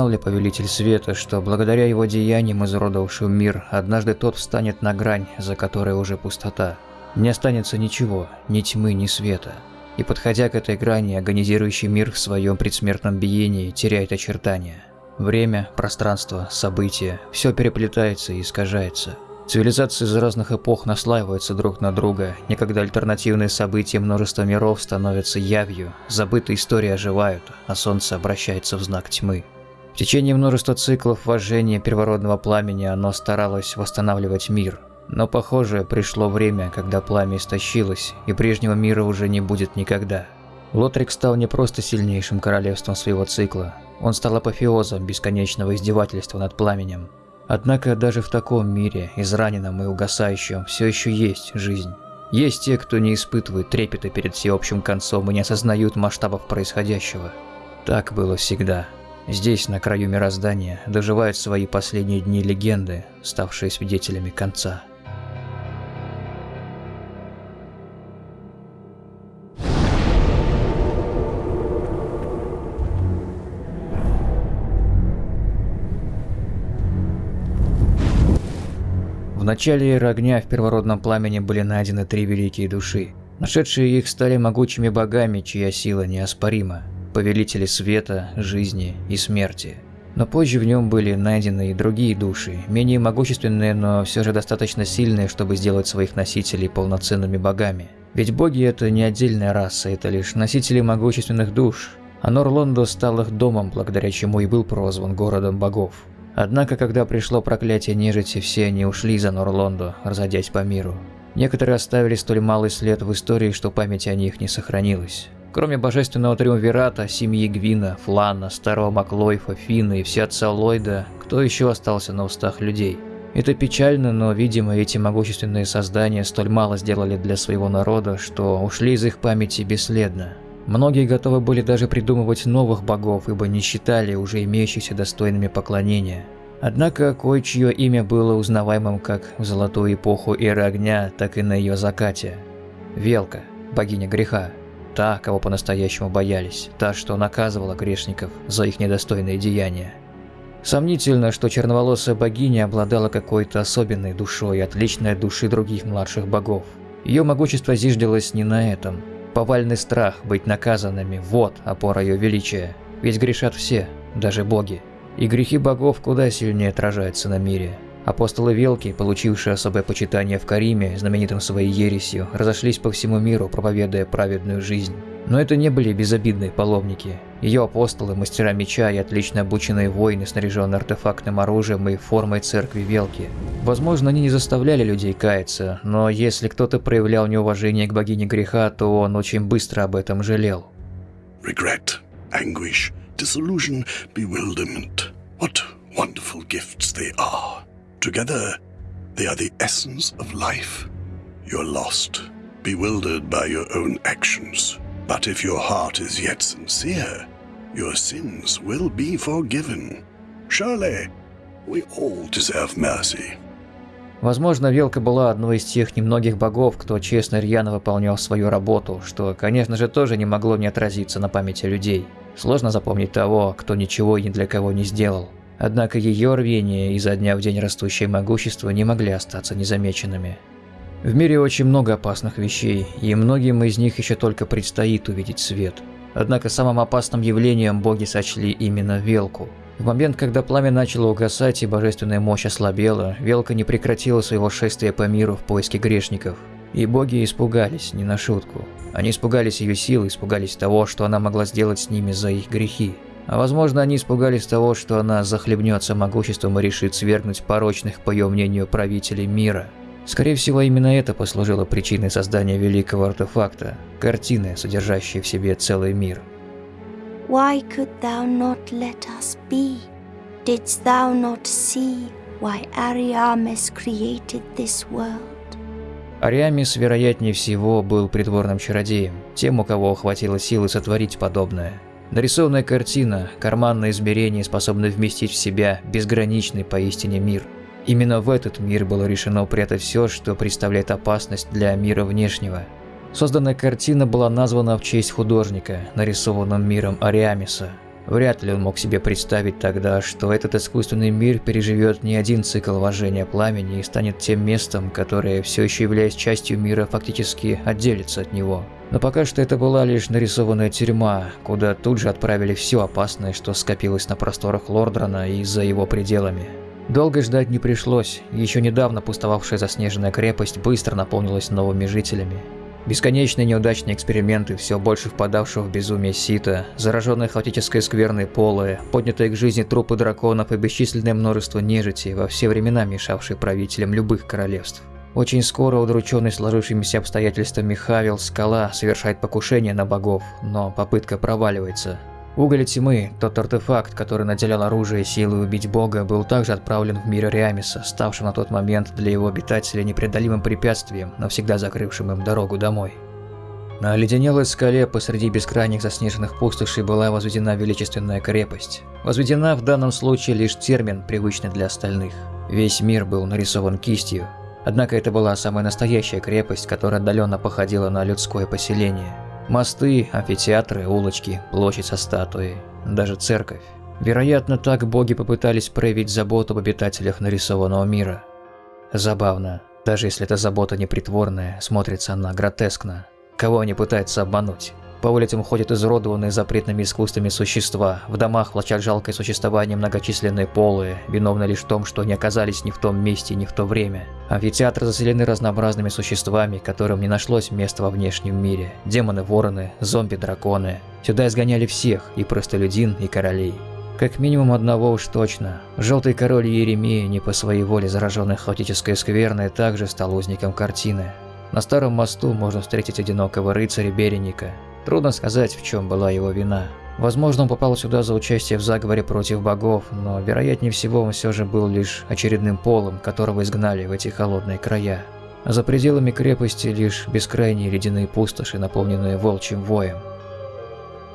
Знал ли Повелитель Света, что благодаря его деяниям изуродовавший мир, однажды тот встанет на грань, за которой уже пустота? Не останется ничего, ни тьмы, ни света. И подходя к этой грани, агонизирующий мир в своем предсмертном биении теряет очертания. Время, пространство, события – все переплетается и искажается. Цивилизации из разных эпох наслаиваются друг на друга, некогда альтернативные события множества миров становятся явью, забытые истории оживают, а солнце обращается в знак тьмы. В течение множества циклов вожжения первородного пламени оно старалось восстанавливать мир. Но, похоже, пришло время, когда пламя истощилось, и прежнего мира уже не будет никогда. Лотрик стал не просто сильнейшим королевством своего цикла, он стал апофеозом бесконечного издевательства над пламенем. Однако даже в таком мире, израненном и угасающем, все еще есть жизнь. Есть те, кто не испытывает трепета перед всеобщим концом и не осознают масштабов происходящего. Так было всегда. Здесь, на краю мироздания, доживают свои последние дни легенды, ставшие свидетелями конца. В начале эры огня в первородном пламени были найдены три великие души. Нашедшие их стали могучими богами, чья сила неоспорима. Повелители света, жизни и смерти. Но позже в нем были найдены и другие души, менее могущественные, но все же достаточно сильные, чтобы сделать своих носителей полноценными богами. Ведь боги это не отдельная раса, это лишь носители могущественных душ. А Норлондо стал их домом, благодаря чему и был прозван городом богов. Однако, когда пришло проклятие нежити, все они ушли за Норлондо, разойдясь по миру. Некоторые оставили столь малый след в истории, что память о них не сохранилась. Кроме божественного триумвирата, семьи Гвина, Флана, старого Маклойфа, Фина и вся отца Ллойда, кто еще остался на устах людей? Это печально, но, видимо, эти могущественные создания столь мало сделали для своего народа, что ушли из их памяти бесследно. Многие готовы были даже придумывать новых богов, ибо не считали уже имеющихся достойными поклонения. Однако кое-чье имя было узнаваемым как в золотую эпоху эры огня, так и на ее закате. Велка, богиня греха, та, кого по-настоящему боялись, та, что наказывала грешников за их недостойные деяния. Сомнительно, что черноволосая богиня обладала какой-то особенной душой, отличной от души других младших богов. Ее могущество зиждилось не на этом – Повальный страх быть наказанными – вот опора ее величия. Ведь грешат все, даже боги. И грехи богов куда сильнее отражаются на мире. Апостолы Велки, получившие особое почитание в Кариме, знаменитым своей ересью, разошлись по всему миру, проповедуя праведную жизнь. Но это не были безобидные паломники. Ее апостолы, мастера меча и отлично обученные воины, снаряженные артефактным оружием и формой церкви Велки. Возможно, они не заставляли людей каяться, но если кто-то проявлял неуважение к богине греха, то он очень быстро об этом жалел. Regret, anguish, disillusion, bewilderment. What wonderful gifts they are. Together, they are the essence of life. You're lost, bewildered by your own actions. But if your heart is yet sincere, your sins will be forgiven. Surely, we all deserve mercy. Возможно, Велка была одной из тех немногих богов, кто честно и рьяно выполнял свою работу, что, конечно же, тоже не могло не отразиться на памяти людей. Сложно запомнить того, кто ничего и ни для кого не сделал. Однако ее рвение и за дня в день растущее могущество не могли остаться незамеченными. В мире очень много опасных вещей, и многим из них еще только предстоит увидеть свет. Однако самым опасным явлением боги сочли именно Велку. В момент, когда пламя начало угасать и божественная мощь ослабела, Велка не прекратила своего шествия по миру в поиске грешников. И боги испугались, не на шутку. Они испугались ее силы, испугались того, что она могла сделать с ними за их грехи. А возможно, они испугались того, что она захлебнется могуществом и решит свергнуть порочных, по ее мнению, правителей мира. Скорее всего, именно это послужило причиной создания великого артефакта – картины, содержащей в себе целый мир. Why could thou not let us be? Didst thou not see why Ariames created this world? Ариамис, вероятнее всего, был придворным чародеем, тем, у кого хватило силы сотворить подобное – Нарисованная картина, карманное измерение способны вместить в себя безграничный поистине мир. Именно в этот мир было решено упрятать все, что представляет опасность для мира внешнего. Созданная картина была названа в честь художника, нарисованным миром Ариамиса. Вряд ли он мог себе представить тогда, что этот искусственный мир переживет не один цикл вожжения пламени и станет тем местом, которое, все еще являясь частью мира, фактически отделится от него. Но пока что это была лишь нарисованная тюрьма, куда тут же отправили все опасное, что скопилось на просторах Лордрана и за его пределами. Долго ждать не пришлось, еще недавно пустовавшая заснеженная крепость быстро наполнилась новыми жителями. Бесконечные неудачные эксперименты все больше впадавшего в безумие сита, зараженные хаотической скверной полы, поднятые к жизни трупы драконов и бесчисленное множество нежити, во все времена мешавшие правителям любых королевств. Очень скоро удрученный сложившимися обстоятельствами Хавил Скала совершает покушение на богов, но попытка проваливается. Уголь тьмы, тот артефакт, который наделял оружие силой убить бога, был также отправлен в мир Риамиса, ставшим на тот момент для его обитателей непреодолимым препятствием, навсегда закрывшим им дорогу домой. На оледенелой скале посреди бескрайних заснеженных пустошей была возведена величественная крепость. Возведена в данном случае лишь термин, привычный для остальных. Весь мир был нарисован кистью. Однако это была самая настоящая крепость, которая отдаленно походила на людское поселение – Мосты, амфитеатры, улочки, площадь со статуей, даже церковь. Вероятно, так боги попытались проявить заботу об обитателях нарисованного мира. Забавно, даже если эта забота непритворная, смотрится она гротескно. Кого они пытаются обмануть? По улицам ходят изуродованные запретными искусствами существа, в домах влачат жалкое существование многочисленные полые, виновны лишь в том, что они оказались не в том месте и не в то время. Амфитеатры заселены разнообразными существами, которым не нашлось места во внешнем мире. Демоны-вороны, зомби-драконы. Сюда изгоняли всех, и простолюдин, и королей. Как минимум одного уж точно. Желтый король Еремия, не по своей воле зараженный хаотической скверной, также стал узником картины. На старом мосту можно встретить одинокого рыцаря Береника, Трудно сказать, в чем была его вина. Возможно, он попал сюда за участие в заговоре против богов, но вероятнее всего он все же был лишь очередным полом, которого изгнали в эти холодные края. За пределами крепости лишь бескрайние ледяные пустоши, наполненные волчьим воем.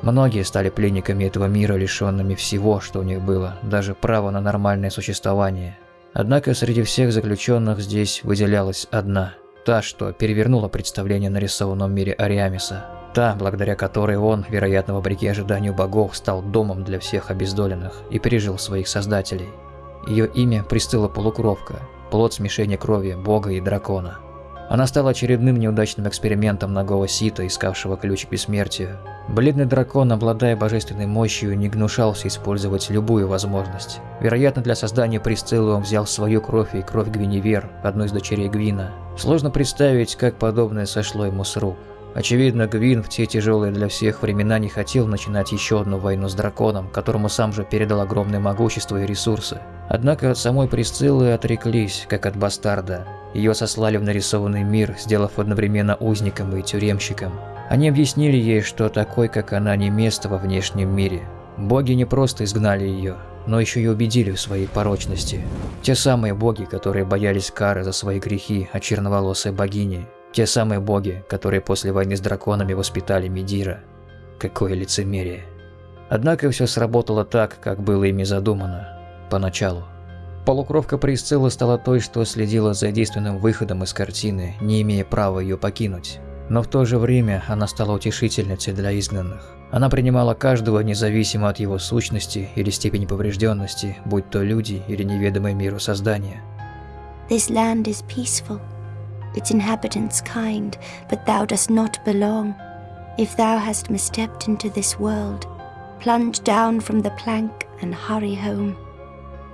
Многие стали пленниками этого мира, лишенными всего, что у них было, даже права на нормальное существование. Однако среди всех заключенных здесь выделялась одна, та, что перевернула представление о нарисованном мире Ариамиса. Та, благодаря которой он, вероятно, вопреки ожиданию богов, стал домом для всех обездоленных и пережил своих создателей. Ее имя Пристыла Полукровка, плод смешения крови бога и дракона. Она стала очередным неудачным экспериментом ногого сита, искавшего ключ к бессмертию. Бледный дракон, обладая божественной мощью, не гнушался использовать любую возможность. Вероятно, для создания Присциллы он взял свою кровь и кровь Гвиневер, одной из дочерей Гвина. Сложно представить, как подобное сошло ему с рук. Очевидно, Гвин в те тяжелые для всех времена не хотел начинать еще одну войну с драконом, которому сам же передал огромное могущество и ресурсы. Однако от самой Присциллы отреклись, как от бастарда. Ее сослали в нарисованный мир, сделав одновременно узником и тюремщиком. Они объяснили ей, что такой, как она, не место во внешнем мире. Боги не просто изгнали ее, но еще и убедили в своей порочности. Те самые боги, которые боялись кары за свои грехи от черноволосой богини, те самые боги, которые после войны с драконами воспитали Медира. Какое лицемерие. Однако все сработало так, как было ими задумано. Поначалу. Полукровка Присцилла стала той, что следила за действенным выходом из картины, не имея права ее покинуть. Но в то же время она стала утешительницей для изгнанных. Она принимала каждого независимо от его сущности или степени поврежденности, будь то люди или неведомые миру создания. This land is peaceful. Its inhabitants kind, but thou dost not belong. If thou hast misstepped into this world, plunge down from the plank and hurry home.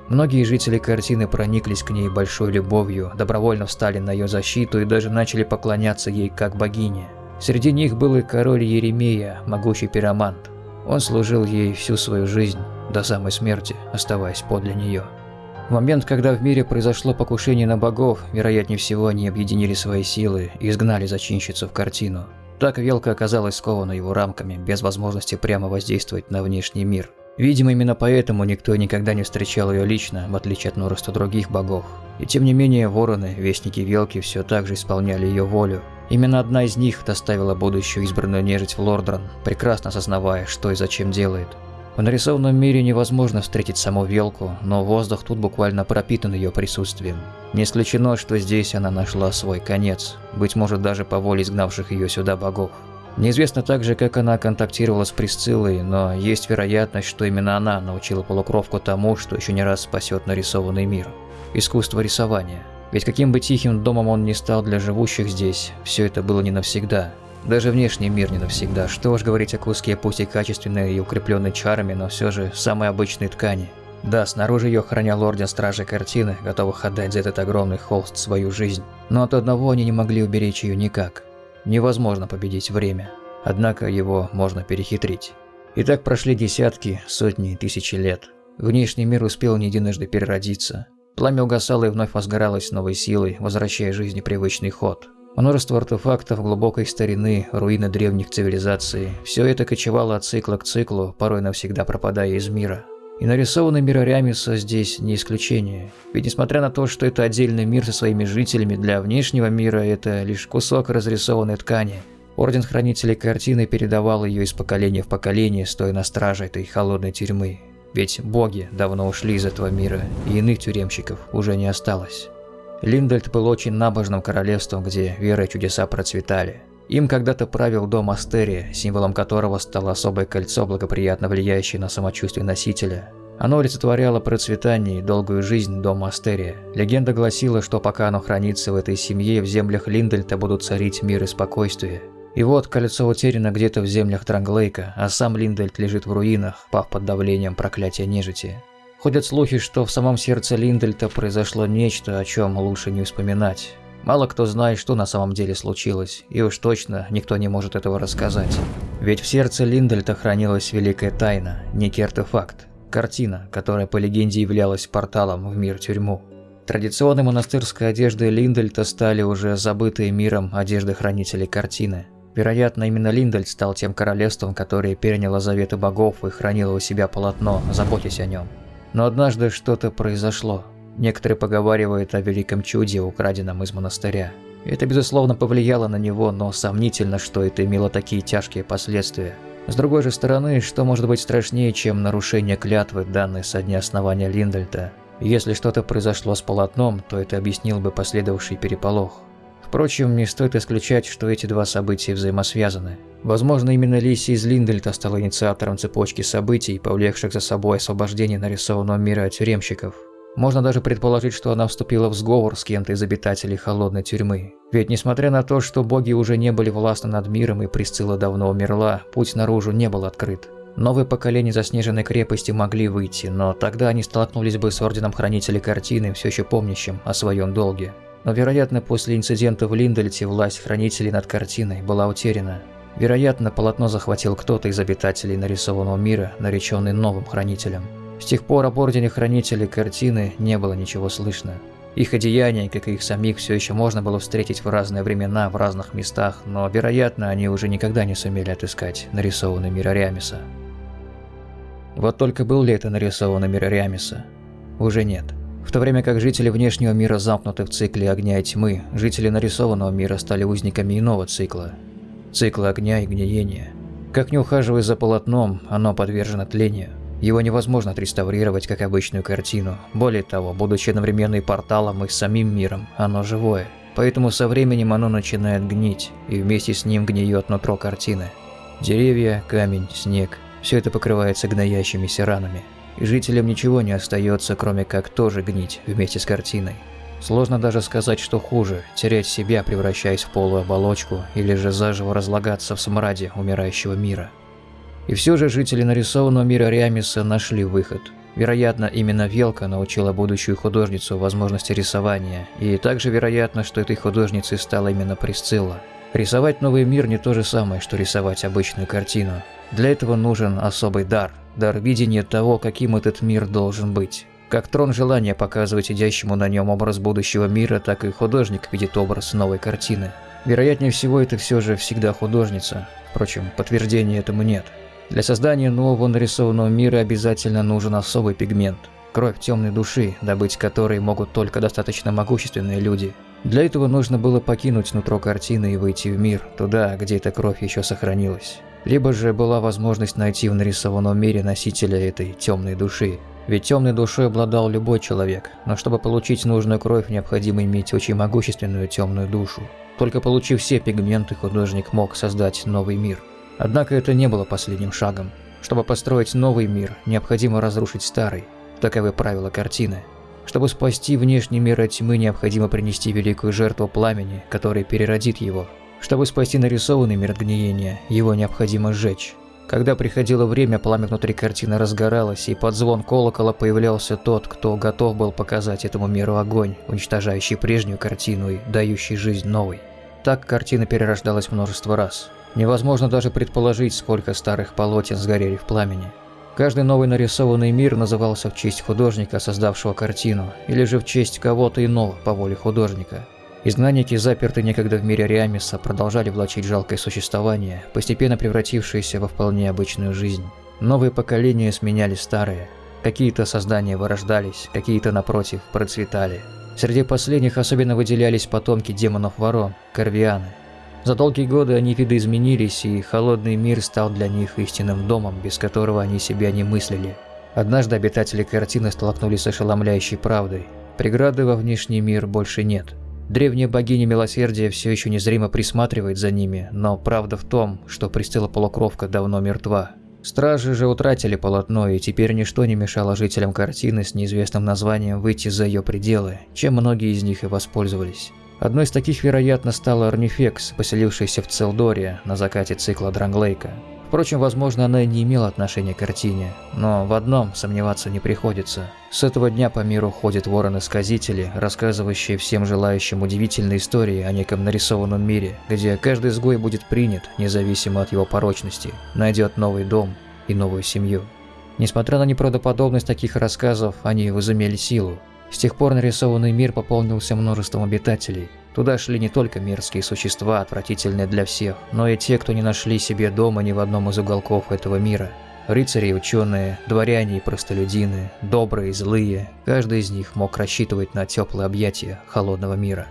Многие жители картины прониклись к ней большой любовью, добровольно встали на ее защиту и даже начали поклоняться ей как богине. Среди них был и король Еремея, могучий пиромант. Он служил ей всю свою жизнь, до самой смерти, оставаясь подле нее. В момент, когда в мире произошло покушение на богов, вероятнее всего они объединили свои силы и изгнали зачинщицу в картину. Так Велка оказалась скована его рамками, без возможности прямо воздействовать на внешний мир. Видимо, именно поэтому никто никогда не встречал ее лично, в отличие от множества других богов. И тем не менее, вороны, вестники Велки, все так же исполняли ее волю. Именно одна из них доставила будущую избранную нежить в Лордран, прекрасно осознавая, что и зачем делает. В нарисованном мире невозможно встретить саму Велку, но воздух тут буквально пропитан ее присутствием. Не исключено, что здесь она нашла свой конец, быть может даже по воле изгнавших ее сюда богов. Неизвестно также, как она контактировала с Присциллой, но есть вероятность, что именно она научила полукровку тому, что еще не раз спасет нарисованный мир. Искусство рисования. Ведь каким бы тихим домом он ни стал для живущих здесь, все это было не навсегда. Даже внешний мир не навсегда, что уж говорить о куске, пусть и качественной и укрепленной чарами, но все же самой обычной ткани. Да, снаружи ее охранял Орден Стражей Картины, готовых отдать за этот огромный холст свою жизнь. Но от одного они не могли уберечь ее никак. Невозможно победить время. Однако его можно перехитрить. И так прошли десятки, сотни, тысячи лет. Внешний мир успел не единожды переродиться. Пламя угасало и вновь возгоралось новой силой, возвращая жизни привычный ход. Множество артефактов глубокой старины, руины древних цивилизаций – все это кочевало от цикла к циклу, порой навсегда пропадая из мира. И нарисованный мир Ариамиса здесь не исключение. Ведь несмотря на то, что это отдельный мир со своими жителями, для внешнего мира это лишь кусок разрисованной ткани. Орден Хранителей Картины передавал ее из поколения в поколение, стоя на страже этой холодной тюрьмы. Ведь боги давно ушли из этого мира, и иных тюремщиков уже не осталось. Линдельт был очень набожным королевством, где вера и чудеса процветали. Им когда-то правил дом Астерия, символом которого стало особое кольцо, благоприятно влияющее на самочувствие носителя. Оно олицетворяло процветание и долгую жизнь дома Астерия. Легенда гласила, что пока оно хранится в этой семье, в землях Линдельта будут царить мир и спокойствие. И вот кольцо утеряно где-то в землях Транглейка, а сам Линдельт лежит в руинах, пав под давлением проклятия нежити. Ходят слухи, что в самом сердце Линдельта произошло нечто, о чем лучше не вспоминать. Мало кто знает, что на самом деле случилось, и уж точно никто не может этого рассказать. Ведь в сердце Линдельта хранилась великая тайна, некий артефакт, картина, которая по легенде являлась порталом в мир-тюрьму. Традиционной монастырской одеждой Линдельта стали уже забытые миром одежды хранителей картины. Вероятно, именно Линдельт стал тем королевством, которое переняло заветы богов и хранило у себя полотно, заботясь о нем. Но однажды что-то произошло. Некоторые поговаривают о великом чуде, украденном из монастыря. Это, безусловно, повлияло на него, но сомнительно, что это имело такие тяжкие последствия. С другой же стороны, что может быть страшнее, чем нарушение клятвы, данной со дня основания Линдельта? Если что-то произошло с полотном, то это объяснил бы последовавший переполох. Впрочем, не стоит исключать, что эти два события взаимосвязаны. Возможно, именно Лиси из Линдельта стала инициатором цепочки событий, повлекших за собой освобождение нарисованного мира тюремщиков. Можно даже предположить, что она вступила в сговор с кем-то из обитателей холодной тюрьмы. Ведь несмотря на то, что боги уже не были властны над миром и Присцилла давно умерла, путь наружу не был открыт. Новые поколения заснеженной крепости могли выйти, но тогда они столкнулись бы с Орденом Хранителей Картины, все еще помнящим о своем долге. Но, вероятно, после инцидента в Линдельте власть Хранителей над картиной была утеряна. Вероятно, полотно захватил кто-то из обитателей нарисованного мира, нареченный новым Хранителем. С тех пор об Ордене Хранителей картины не было ничего слышно. Их одеяния, как и их самих, все еще можно было встретить в разные времена, в разных местах, но, вероятно, они уже никогда не сумели отыскать нарисованный мир Ариамиса. Вот только был ли это нарисованный мир Ариамиса? Уже нет. В то время как жители внешнего мира замкнуты в цикле огня и тьмы, жители нарисованного мира стали узниками иного цикла. Цикла огня и гниения. Как не ухаживая за полотном, оно подвержено тлению. Его невозможно отреставрировать как обычную картину. Более того, будучи одновременно и порталом, и самим миром, оно живое. Поэтому со временем оно начинает гнить, и вместе с ним гниет нутро картины. Деревья, камень, снег – все это покрывается гноящимися ранами. И жителям ничего не остается, кроме как тоже гнить вместе с картиной. Сложно даже сказать, что хуже – терять себя, превращаясь в полую оболочку, или же заживо разлагаться в смраде умирающего мира. И все же жители нарисованного мира Риамиса нашли выход. Вероятно, именно Велка научила будущую художницу возможности рисования, и также вероятно, что этой художницей стала именно Присцилла. Рисовать новый мир не то же самое, что рисовать обычную картину. Для этого нужен особый дар, дар видения того, каким этот мир должен быть. Как трон желания показывать сидящему на нем образ будущего мира, так и художник видит образ новой картины. Вероятнее всего, это все же всегда художница. Впрочем, подтверждения этому нет. Для создания нового нарисованного мира обязательно нужен особый пигмент – кровь темной души, добыть которой могут только достаточно могущественные люди. Для этого нужно было покинуть нутро картины и выйти в мир, туда, где эта кровь еще сохранилась. Либо же была возможность найти в нарисованном мире носителя этой темной души. Ведь темной душой обладал любой человек, но чтобы получить нужную кровь, необходимо иметь очень могущественную темную душу. Только получив все пигменты, художник мог создать новый мир. Однако это не было последним шагом. Чтобы построить новый мир, необходимо разрушить старый. Таковы правила картины. Чтобы спасти внешний мир от тьмы, необходимо принести великую жертву пламени, который переродит его. Чтобы спасти нарисованный мир от гниения, его необходимо сжечь. Когда приходило время, пламя внутри картины разгоралось, и под звон колокола появлялся тот, кто готов был показать этому миру огонь, уничтожающий прежнюю картину и дающий жизнь новой. Так картина перерождалась множество раз. Невозможно даже предположить, сколько старых полотен сгорели в пламени. Каждый новый нарисованный мир назывался в честь художника, создавшего картину, или же в честь кого-то иного по воле художника. Изгнанники, запертые некогда в мире Риамиса, продолжали влачить жалкое существование, постепенно превратившееся во вполне обычную жизнь. Новые поколения сменяли старые. Какие-то создания вырождались, какие-то, напротив, процветали. Среди последних особенно выделялись потомки демонов-ворон, корвианы. За долгие годы они видоизменились, и холодный мир стал для них истинным домом, без которого они себя не мыслили. Однажды обитатели картины столкнулись с ошеломляющей правдой. Преграды во внешний мир больше нет. Древняя богиня милосердия все еще незримо присматривает за ними, но правда в том, что Престыла Полукровка давно мертва. Стражи же утратили полотно, и теперь ничто не мешало жителям картины с неизвестным названием выйти за ее пределы, чем многие из них и воспользовались. Одной из таких, вероятно, стала Арнифекс, поселившаяся в Целдоре на закате цикла Дранглейка. Впрочем, возможно, она и не имела отношения к картине, но в одном сомневаться не приходится. С этого дня по миру ходят вороны-сказители, рассказывающие всем желающим удивительные истории о неком нарисованном мире, где каждый изгой будет принят, независимо от его порочности, найдет новый дом и новую семью. Несмотря на неправдоподобность таких рассказов, они возымели силу. С тех пор нарисованный мир пополнился множеством обитателей. Туда шли не только мерзкие существа, отвратительные для всех, но и те, кто не нашли себе дома ни в одном из уголков этого мира. Рыцари и ученые, дворяне и простолюдины, добрые и злые, каждый из них мог рассчитывать на теплые объятия холодного мира.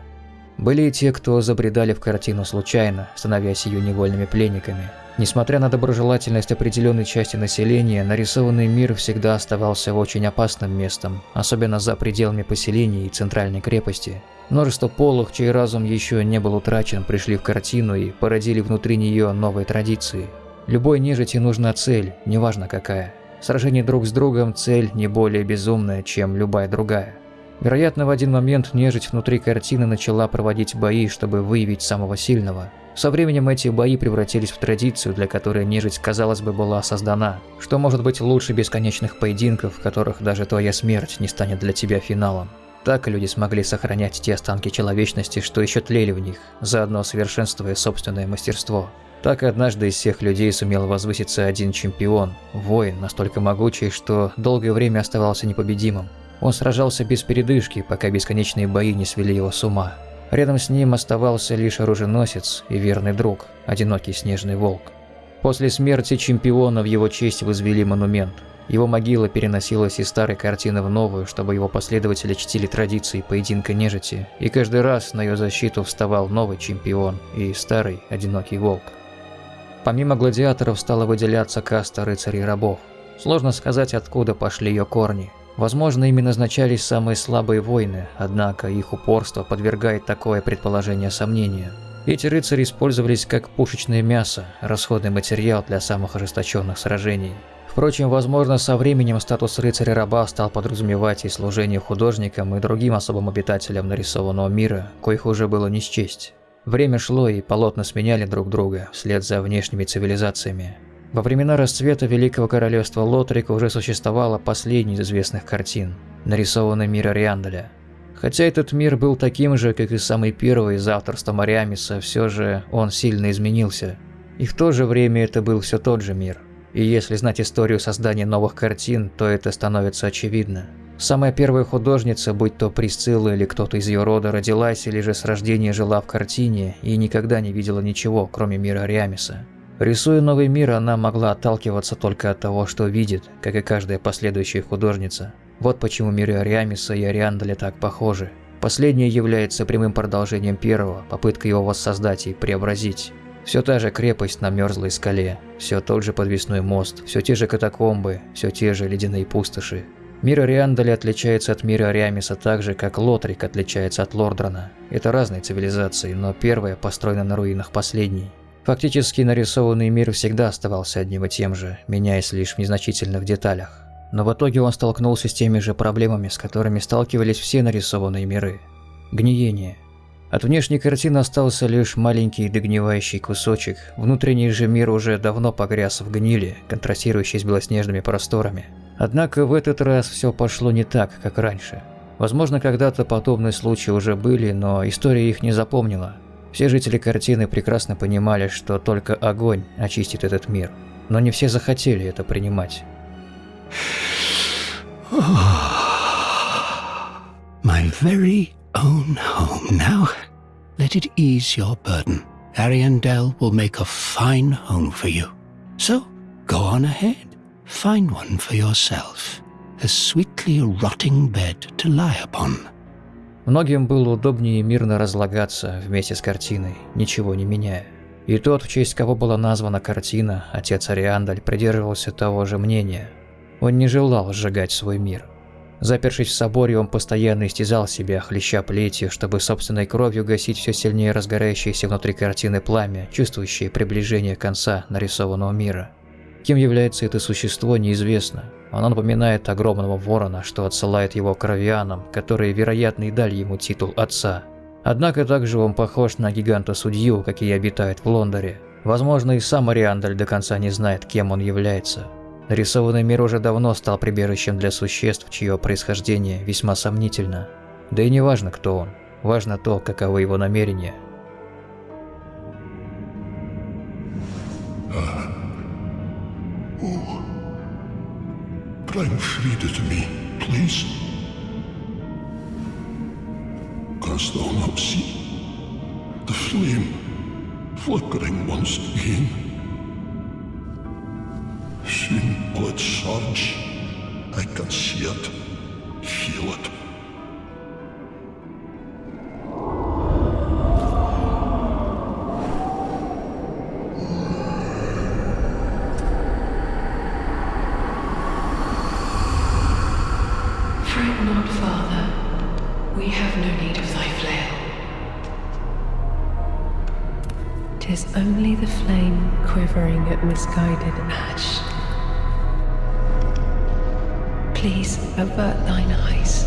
Были и те, кто забредали в картину случайно, становясь ее невольными пленниками. Несмотря на доброжелательность определенной части населения, нарисованный мир всегда оставался очень опасным местом, особенно за пределами поселений и центральной крепости. Множество полых, чей разум еще не был утрачен, пришли в картину и породили внутри нее новые традиции. Любой нежити нужна цель, неважно какая. Сражение друг с другом – цель не более безумная, чем любая другая. Вероятно, в один момент нежить внутри картины начала проводить бои, чтобы выявить самого сильного – со временем эти бои превратились в традицию, для которой нежить, казалось бы, была создана. Что может быть лучше бесконечных поединков, в которых даже твоя смерть не станет для тебя финалом? Так люди смогли сохранять те останки человечности, что еще тлели в них, заодно совершенствуя собственное мастерство. Так однажды из всех людей сумел возвыситься один чемпион, воин, настолько могучий, что долгое время оставался непобедимым. Он сражался без передышки, пока бесконечные бои не свели его с ума. Рядом с ним оставался лишь оруженосец и верный друг, одинокий снежный волк. После смерти чемпиона в его честь возвели монумент. Его могила переносилась из старой картины в новую, чтобы его последователи чтили традиции поединка нежити, и каждый раз на ее защиту вставал новый чемпион и старый одинокий волк. Помимо гладиаторов стала выделяться каста рыцарей-рабов. Сложно сказать, откуда пошли ее корни – Возможно, ими назначались самые слабые воины, однако их упорство подвергает такое предположение сомнению. Эти рыцари использовались как пушечное мясо, расходный материал для самых ожесточенных сражений. Впрочем, возможно, со временем статус рыцаря-раба стал подразумевать и служение художникам и другим особым обитателям нарисованного мира, коих уже было не счесть. Время шло, и полотна сменяли друг друга вслед за внешними цивилизациями. Во времена расцвета Великого Королевства Лотрика уже существовала последняя из известных картин, нарисованный мир Ариандаля. Хотя этот мир был таким же, как и самый первый из авторства Мариамиса, все же он сильно изменился. И в то же время это был все тот же мир. И если знать историю создания новых картин, то это становится очевидно. Самая первая художница, будь то Присцилла или кто-то из ее рода, родилась или же с рождения жила в картине и никогда не видела ничего, кроме мира Ариамиса. Рисуя новый мир, она могла отталкиваться только от того, что видит, как и каждая последующая художница. Вот почему миры Ариамиса и Ариандаля так похожи. Последнее является прямым продолжением первого, попыткой его воссоздать и преобразить. Все та же крепость на мерзлой скале, все тот же подвесной мост, все те же катакомбы, все те же ледяные пустоши. Мир Ариандаля отличается от мира Ариамиса так же, как Лотрик отличается от Лордрана. Это разные цивилизации, но первая построена на руинах последней. Фактически нарисованный мир всегда оставался одним и тем же, меняясь лишь в незначительных деталях. Но в итоге он столкнулся с теми же проблемами, с которыми сталкивались все нарисованные миры. Гниение. От внешней картины остался лишь маленький догнивающий кусочек, внутренний же мир уже давно погряз в гнили, контрастирующий с белоснежными просторами. Однако в этот раз все пошло не так, как раньше. Возможно, когда-то подобные случаи уже были, но история их не запомнила. Все жители картины прекрасно понимали, что только огонь очистит этот мир. Но не все захотели это принимать. My very own home now. Let it ease your burden. Ariandel will make a fine home for you. So, go on ahead. Find one for yourself. A sweetly rotting bed to lie upon. Многим было удобнее мирно разлагаться вместе с картиной, ничего не меняя. И тот, в честь кого была названа картина, отец Ариандаль, придерживался того же мнения. Он не желал сжигать свой мир. Запершись в соборе, он постоянно истязал себя, хлеща плетью, чтобы собственной кровью гасить все сильнее разгорающееся внутри картины пламя, чувствующее приближение конца нарисованного мира. Кем является это существо, неизвестно. Оно напоминает огромного ворона, что отсылает его к равианам, которые, вероятно, и дали ему титул отца. Однако также он похож на гиганта-судью, какие обитают в Лондоре. Возможно, и сам Ариандаль до конца не знает, кем он является. Нарисованный мир уже давно стал прибежищем для существ, чье происхождение весьма сомнительно. Да и не важно, кто он. Важно то, каковы его намерения. Bring Frida to me, please. Canst thou not see the flame flickering once again? Will it surge. I can see it, feel it. Fret not, Father. We have no need of thy flail. Tis only the flame quivering at misguided ash. Please avert thine eyes.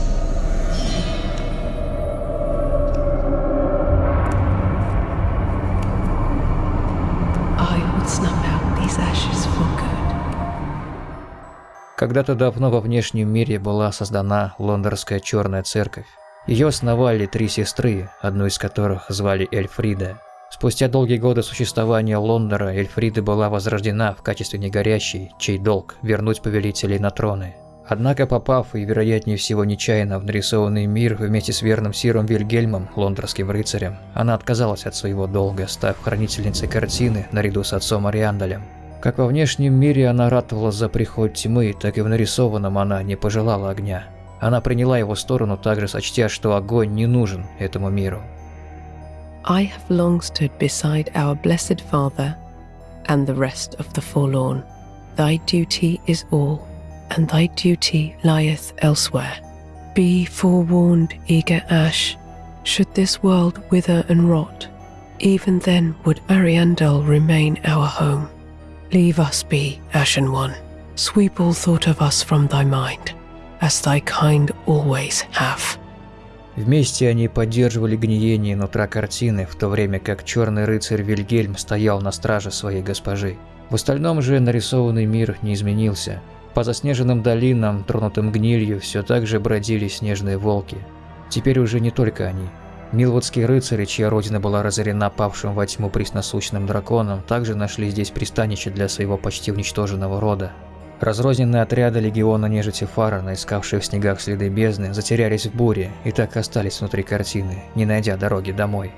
Когда-то давно во внешнем мире была создана Лондорская Черная Церковь. Ее основали три сестры, одну из которых звали Эльфрида. Спустя долгие годы существования Лондора Эльфрида была возрождена в качестве негорящей, чей долг – вернуть повелителей на троны. Однако, попав, и вероятнее всего нечаянно, в нарисованный мир вместе с верным Сиром Вильгельмом, лондорским рыцарем, она отказалась от своего долга, став хранительницей картины наряду с отцом Ариандалем. Как во внешнем мире она ратовала за приход тьмы, так и в нарисованном она не пожелала огня. Она приняла его сторону, также сочтя, что огонь не нужен этому миру. I have long stood beside our blessed Father and the rest of the forlorn. Thy duty is all, and thy duty lieth elsewhere. Be forewarned, eager Ash. Should this world wither and rot, even then would Ariandel remain our home. Leave us be, Ashen One. Sweep all thought of us from thy mind, as thy kind always have. Вместе они поддерживали гниение нутра картины, в то время как черный рыцарь Вильгельм стоял на страже своей госпожи. В остальном же нарисованный мир не изменился. По заснеженным долинам, тронутым гнилью, все так же бродили снежные волки. Теперь уже не только они. Милвудские рыцари, чья родина была разорена павшим во тьму пресносущным драконом, также нашли здесь пристанище для своего почти уничтоженного рода. Разрозненные отряды легиона нежити Фарана, искавшие в снегах следы бездны, затерялись в буре и так остались внутри картины, не найдя дороги домой.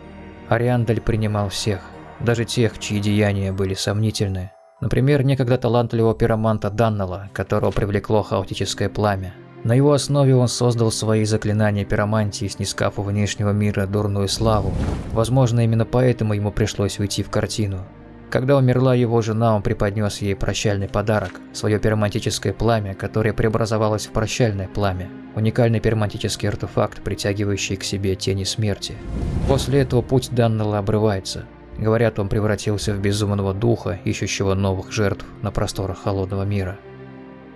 Ариандаль принимал всех, даже тех, чьи деяния были сомнительны. Например, некогда талантливого пироманта Даннелла, которого привлекло хаотическое пламя. На его основе он создал свои заклинания пиромантии, снискав у внешнего мира дурную славу. Возможно, именно поэтому ему пришлось уйти в картину. Когда умерла его жена, он преподнес ей прощальный подарок – свое пиромантическое пламя, которое преобразовалось в прощальное пламя. Уникальный пиромантический артефакт, притягивающий к себе тени смерти. После этого путь Даннелла обрывается. Говорят, он превратился в безумного духа, ищущего новых жертв на просторах холодного мира.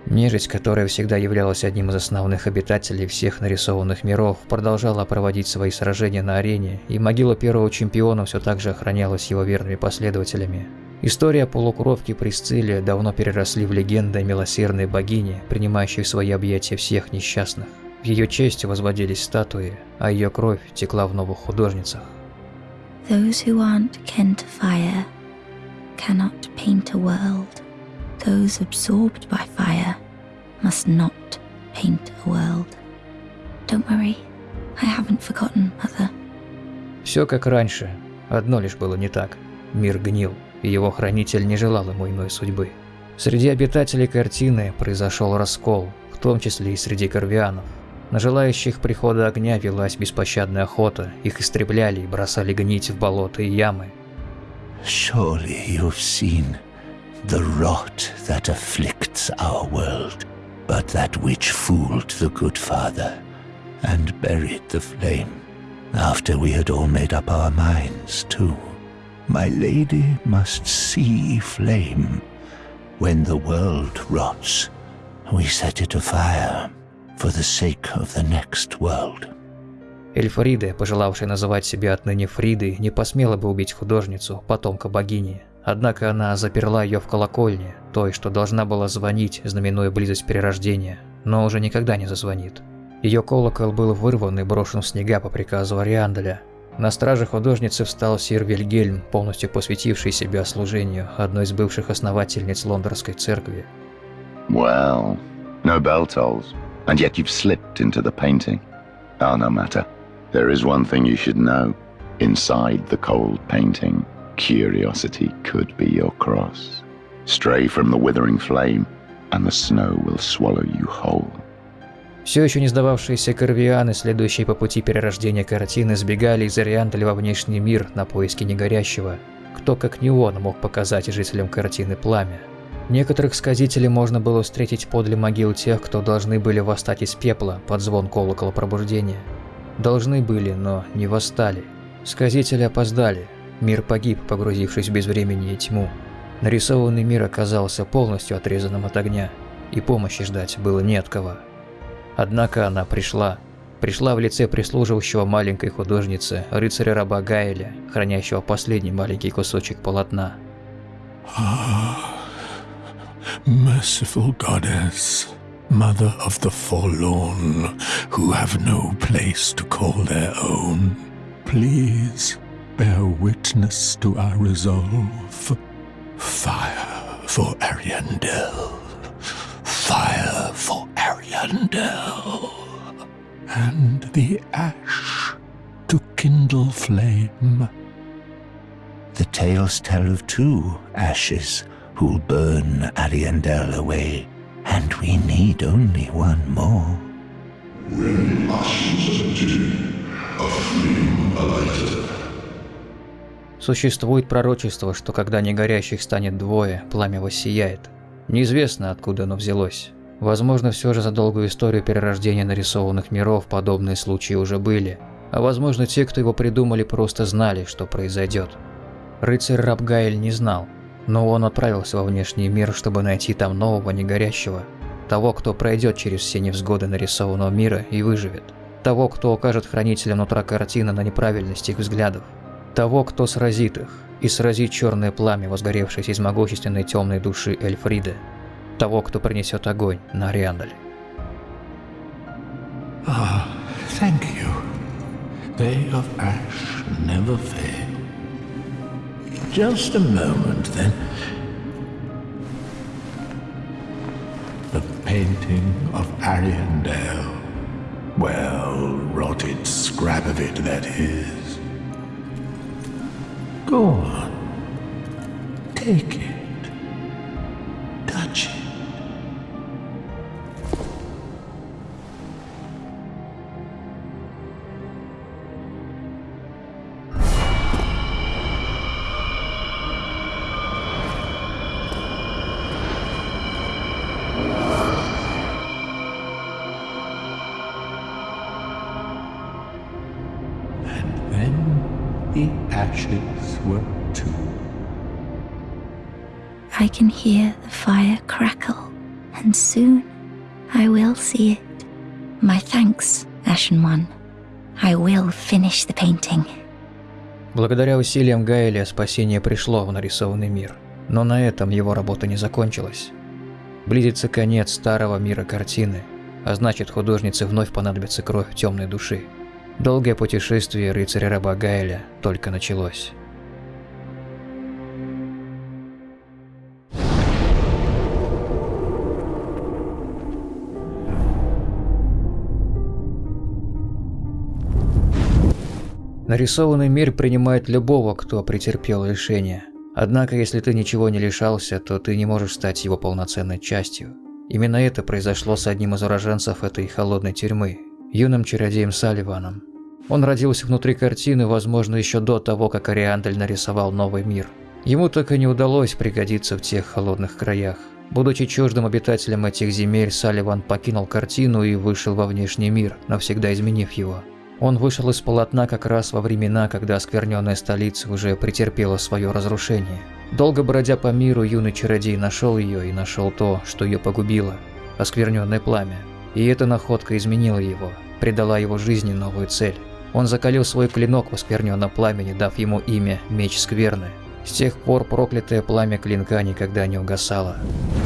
Нежить, которая всегда являлась одним из основных обитателей всех нарисованных миров, продолжала проводить свои сражения на арене, и могила первого чемпиона все так же охранялась его верными последователями. История полукровки Присцилия давно переросли в легенды милосердной богине, принимающей в свои объятия всех несчастных. В ее честь возводились статуи, а ее кровь текла в новых художницах. Those who aren't kin to fire cannot paint a world. Those absorbed by fire must not paint a world. Don't worry, I haven't forgotten, Mother. Все как раньше, одно лишь было не так. Мир гнил, и его хранитель не желал ему иной судьбы. Среди обитателей картины произошел раскол, в том числе и среди корвианов. На желающих прихода огня велась беспощадная охота, их истребляли и бросали гнить в болота и ямы. Surely you've seen the rot that afflicts our world, but that which fooled the good father and buried the flame after we had all made up our minds too. My lady must see flame. When the world rots, we set it afire for the sake of the next world. Эльфрида, пожелавшая называть себя отныне Фридой, не посмела бы убить художницу, потомка богини. Однако она заперла ее в колокольне, той, что должна была звонить, знаменуя близость перерождения, но уже никогда не зазвонит. Ее колокол был вырван и брошен в снега по приказу Ариандаля. На страже художницы встал сир Вильгельм, полностью посвятивший себя служению одной из бывших основательниц лондонской церкви. Well, no bell tolls, and yet you've slipped into the painting. Oh, no matter. There is one thing you should know. Inside the cold painting, curiosity could be your cross. Stray from the withering flame, and the snow will swallow you whole. Все еще не сдававшиеся корвианы, следующие по пути перерождения картины, сбегали из Орианталя во внешний мир на поиски негорящего. Кто, как не он, мог показать жителям картины пламя? Некоторых сказителей можно было встретить подле могил тех, кто должны были восстать из пепла под звон колокола пробуждения. Должны были, но не восстали. Сказители опоздали. Мир погиб, погрузившись в безвремени и тьму. Нарисованный мир оказался полностью отрезанным от огня, и помощи ждать было не от кого. Однако она пришла. Пришла в лице прислуживающего маленькой художницы, рыцаря-раба Гайля, хранящего последний маленький кусочек полотна. Merciful goddess, mother of the forlorn who have no place to call their own, please bear witness to our resolve. Fire for Ariandel. Fire for Ariandel. And the ash to kindle flame. The tales tell of two ashes who'll burn Ariandel away, and we need only one more. Существует пророчество, что когда негорящих станет двое, пламя воссияет. Неизвестно, откуда оно взялось. Возможно, все же за долгую историю перерождения нарисованных миров подобные случаи уже были. А возможно, те, кто его придумали, просто знали, что произойдет. Рыцарь Рабгаэль не знал, но он отправился во внешний мир, чтобы найти там нового негорящего. Того, кто пройдет через все невзгоды нарисованного мира и выживет. Того, кто укажет хранителям нутра картины на неправильность их взглядов. Того, кто сразит их, и сразит черное пламя, возгоревшееся из могущественной темной души Эльфриды. Того, кто принесет огонь на Ариандале. Ah, thank you. They of ash never fail. Just a moment, then. The painting of Ariandel. Well, rotted scrap of it, that is. Go on. Take it. Touch it. Can hear the fire crackle, and soon I will see it. My thanks, Ashen One. I will finish the painting. Благодаря усилиям Гайля спасение пришло в нарисованный мир. Но на этом его работа не закончилась. Близится конец старого мира картины, а значит художнице вновь понадобится кровь темной души. Долгое путешествие рыцаря-раба Гайля только началось. Нарисованный мир принимает любого, кто претерпел лишение. Однако, если ты ничего не лишался, то ты не можешь стать его полноценной частью. Именно это произошло с одним из уроженцев этой холодной тюрьмы, юным чародеем Салливаном. Он родился внутри картины, возможно, еще до того, как Ариандель нарисовал новый мир. Ему так и не удалось пригодиться в тех холодных краях. Будучи чуждым обитателем этих земель, Салливан покинул картину и вышел во внешний мир, навсегда изменив его. Он вышел из полотна как раз во времена, когда оскверненная столица уже претерпела свое разрушение. Долго бродя по миру, юный чародей нашел ее и нашел то, что ее погубило – оскверненное пламя. И эта находка изменила его, придала его жизни новую цель. Он закалил свой клинок в оскверненном пламени, дав ему имя Меч Скверны. С тех пор проклятое пламя клинка никогда не угасало.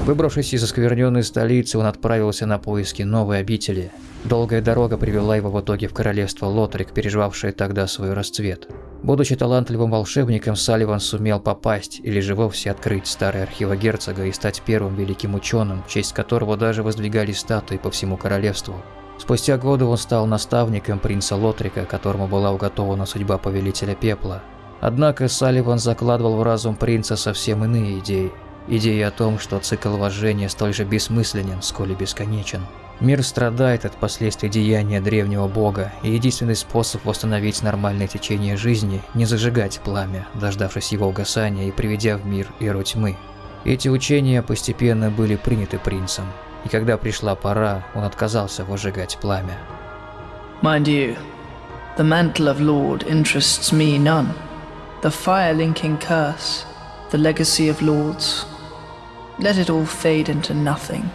Выбравшись из оскверненной столицы, он отправился на поиски новой обители. Долгая дорога привела его в итоге в королевство Лотрик, переживавшее тогда свой расцвет. Будучи талантливым волшебником, Салливан сумел попасть, или же вовсе открыть старые архивы герцога и стать первым великим ученым, в честь которого даже воздвигали статуи по всему королевству. Спустя годы он стал наставником принца Лотрика, которому была уготована судьба повелителя пепла. Однако Салливан закладывал в разум принца совсем иные идеи. Идеи о том, что цикл вожжения столь же бессмысленен, сколь и бесконечен. Мир страдает от последствий деяния древнего бога, и единственный способ восстановить нормальное течение жизни – не зажигать пламя, дождавшись его угасания и приведя в мир эру тьмы. Эти учения постепенно были приняты принцем, и когда пришла пора, он отказался выжигать пламя. Mind you, the mantle of Lord interests me none. The fire-linking curse, the legacy of lords. Let it all fade into nothing.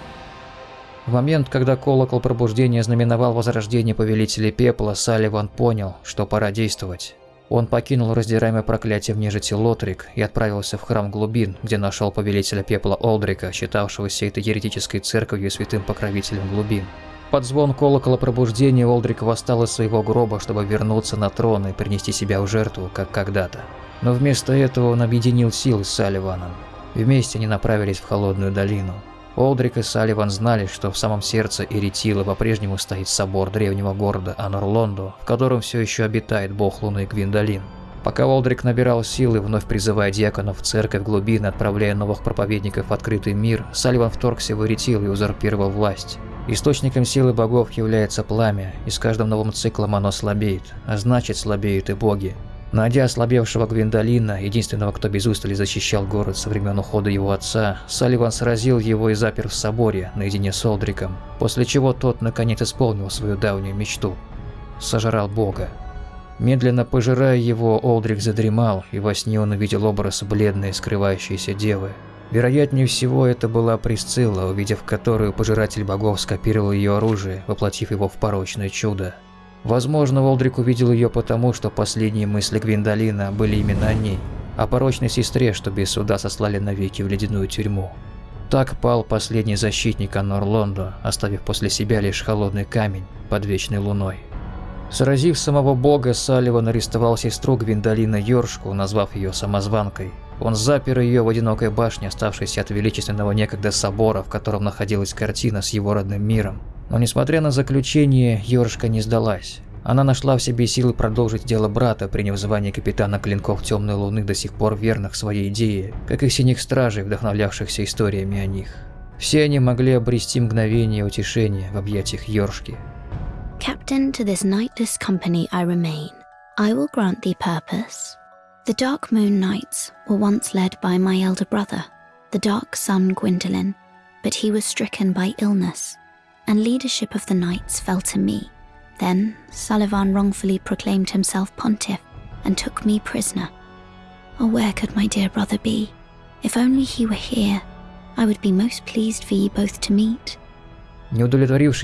В момент, когда колокол пробуждения знаменовал возрождение Повелителя Пепла, Салливан понял, что пора действовать. Он покинул раздираемое проклятием нежити Лотрик и отправился в храм глубин, где нашел Повелителя Пепла Олдрика, считавшегося этой еретической церковью и святым покровителем глубин. Под звон колокола пробуждения Олдрик восстал из своего гроба, чтобы вернуться на трон и принести себя в жертву, как когда-то. Но вместо этого он объединил силы с Салливаном. Вместе они направились в Холодную долину. Олдрик и Салливан знали, что в самом сердце Эритила по-прежнему стоит собор древнего города Анорлондо, в котором все еще обитает бог Луны Гвиндолин. Пока Олдрик набирал силы, вновь призывая диаконов в церковь глубины, отправляя новых проповедников в открытый мир, Салливан вторгся в Эритил и узурпировал власть. Источником силы богов является пламя, и с каждым новым циклом оно слабеет, а значит слабеют и боги. Найдя ослабевшего Гвиндолина, единственного, кто без устали защищал город со времен ухода его отца, Салливан сразил его и запер в соборе наедине с Олдриком, после чего тот наконец исполнил свою давнюю мечту. Сожрал бога. Медленно пожирая его, Олдрик задремал, и во сне он увидел образ бледной, скрывающейся девы. Вероятнее всего, это была Присцилла, увидев которую пожиратель богов скопировал ее оружие, воплотив его в порочное чудо. Возможно, Волдрик увидел ее потому, что последние мысли Гвиндолина были именно о ней, о порочной сестре, что без суда сослали навеки в ледяную тюрьму. Так пал последний защитник Анор оставив после себя лишь холодный камень под вечной луной. Сразив самого бога, Салливан арестовал сестру Гвиндолина Йоршку, назвав ее самозванкой. Он запер ее в одинокой башне, оставшейся от величественного некогда собора, в котором находилась картина с его родным миром. Но несмотря на заключение, Йоршка не сдалась. Она нашла в себе силы продолжить дело брата, приняв звание капитана клинков Темной Луны до сих пор верных своей идее, как и синих стражей, вдохновлявшихся историями о них. Все они могли обрести мгновение утешения в объятиях Йоршки. Captain to this nightless company I remain. I will grant thee purpose. The Dark Moon Knights were once led by my elder brother, the Dark Sun Gwendolyn, but he was stricken by illness and leadership of the knights fell to me. Then Sullivan wrongfully proclaimed himself pontiff. and took me prisoner. Oh, where could my dear brother be? If only he were here, I would be most pleased for ye both to meet. Не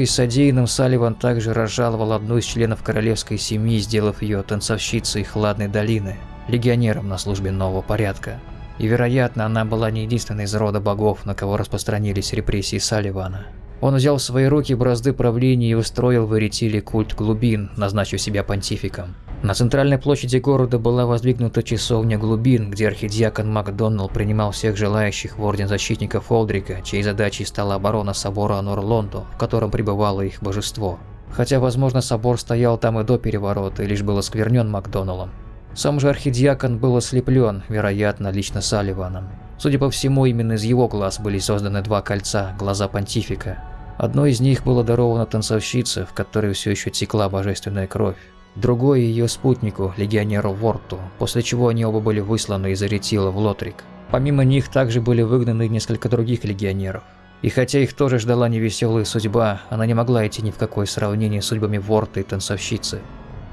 содеянным, Салливан также разжаловал одну из членов королевской семьи, сделав ее танцовщицей Хладной долины, легионером на службе нового порядка. И, вероятно, она была не единственной из рода богов, на кого распространились репрессии Салливана. Он взял в свои руки бразды правления и устроил в Эритиле культ глубин, назначив себя понтификом. На центральной площади города была воздвигнута часовня глубин, где архидиакон Макдоналл принимал всех желающих в Орден Защитников Олдрика, чьей задачей стала оборона собора Анорлондо, в котором пребывало их божество. Хотя, возможно, собор стоял там и до переворота, и лишь был осквернен Макдоналлом. Сам же архидиакон был ослеплен, вероятно, лично Салливаном. Судя по всему, именно из его глаз были созданы два кольца, глаза понтифика. Одно из них было даровано танцовщице, в которой все еще текла божественная кровь другой ее спутнику, легионеру Ворту, после чего они оба были высланы из Аретила в Лотрик. Помимо них также были выгнаны несколько других легионеров. И хотя их тоже ждала невеселая судьба, она не могла идти ни в какое сравнение с судьбами Ворта и танцовщицы.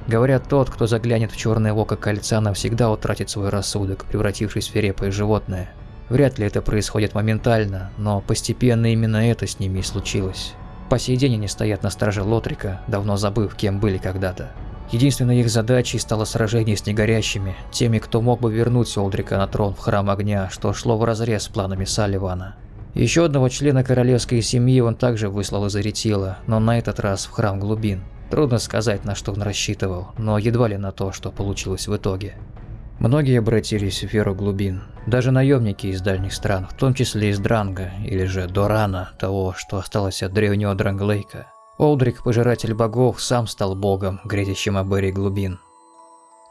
Говорят, тот, кто заглянет в черное око кольца, навсегда утратит свой рассудок, превратившись в свирепое животное. Вряд ли это происходит моментально, но постепенно именно это с ними и случилось. По сей день они стоят на страже Лотрика, давно забыв, кем были когда-то. Единственной их задачей стало сражение с негорящими, теми, кто мог бы вернуть Олдрика на трон в Храм Огня, что шло вразрез с планами Салливана. Еще одного члена королевской семьи он также выслал из Аретила, но на этот раз в Храм Глубин. Трудно сказать, на что он рассчитывал, но едва ли на то, что получилось в итоге. Многие обратились в веру глубин, даже наемники из дальних стран, в том числе из Дранга, или же Дорана, того, что осталось от древнего Дранглейка. Олдрик, пожиратель богов, сам стал богом, грезящим о Эре глубин.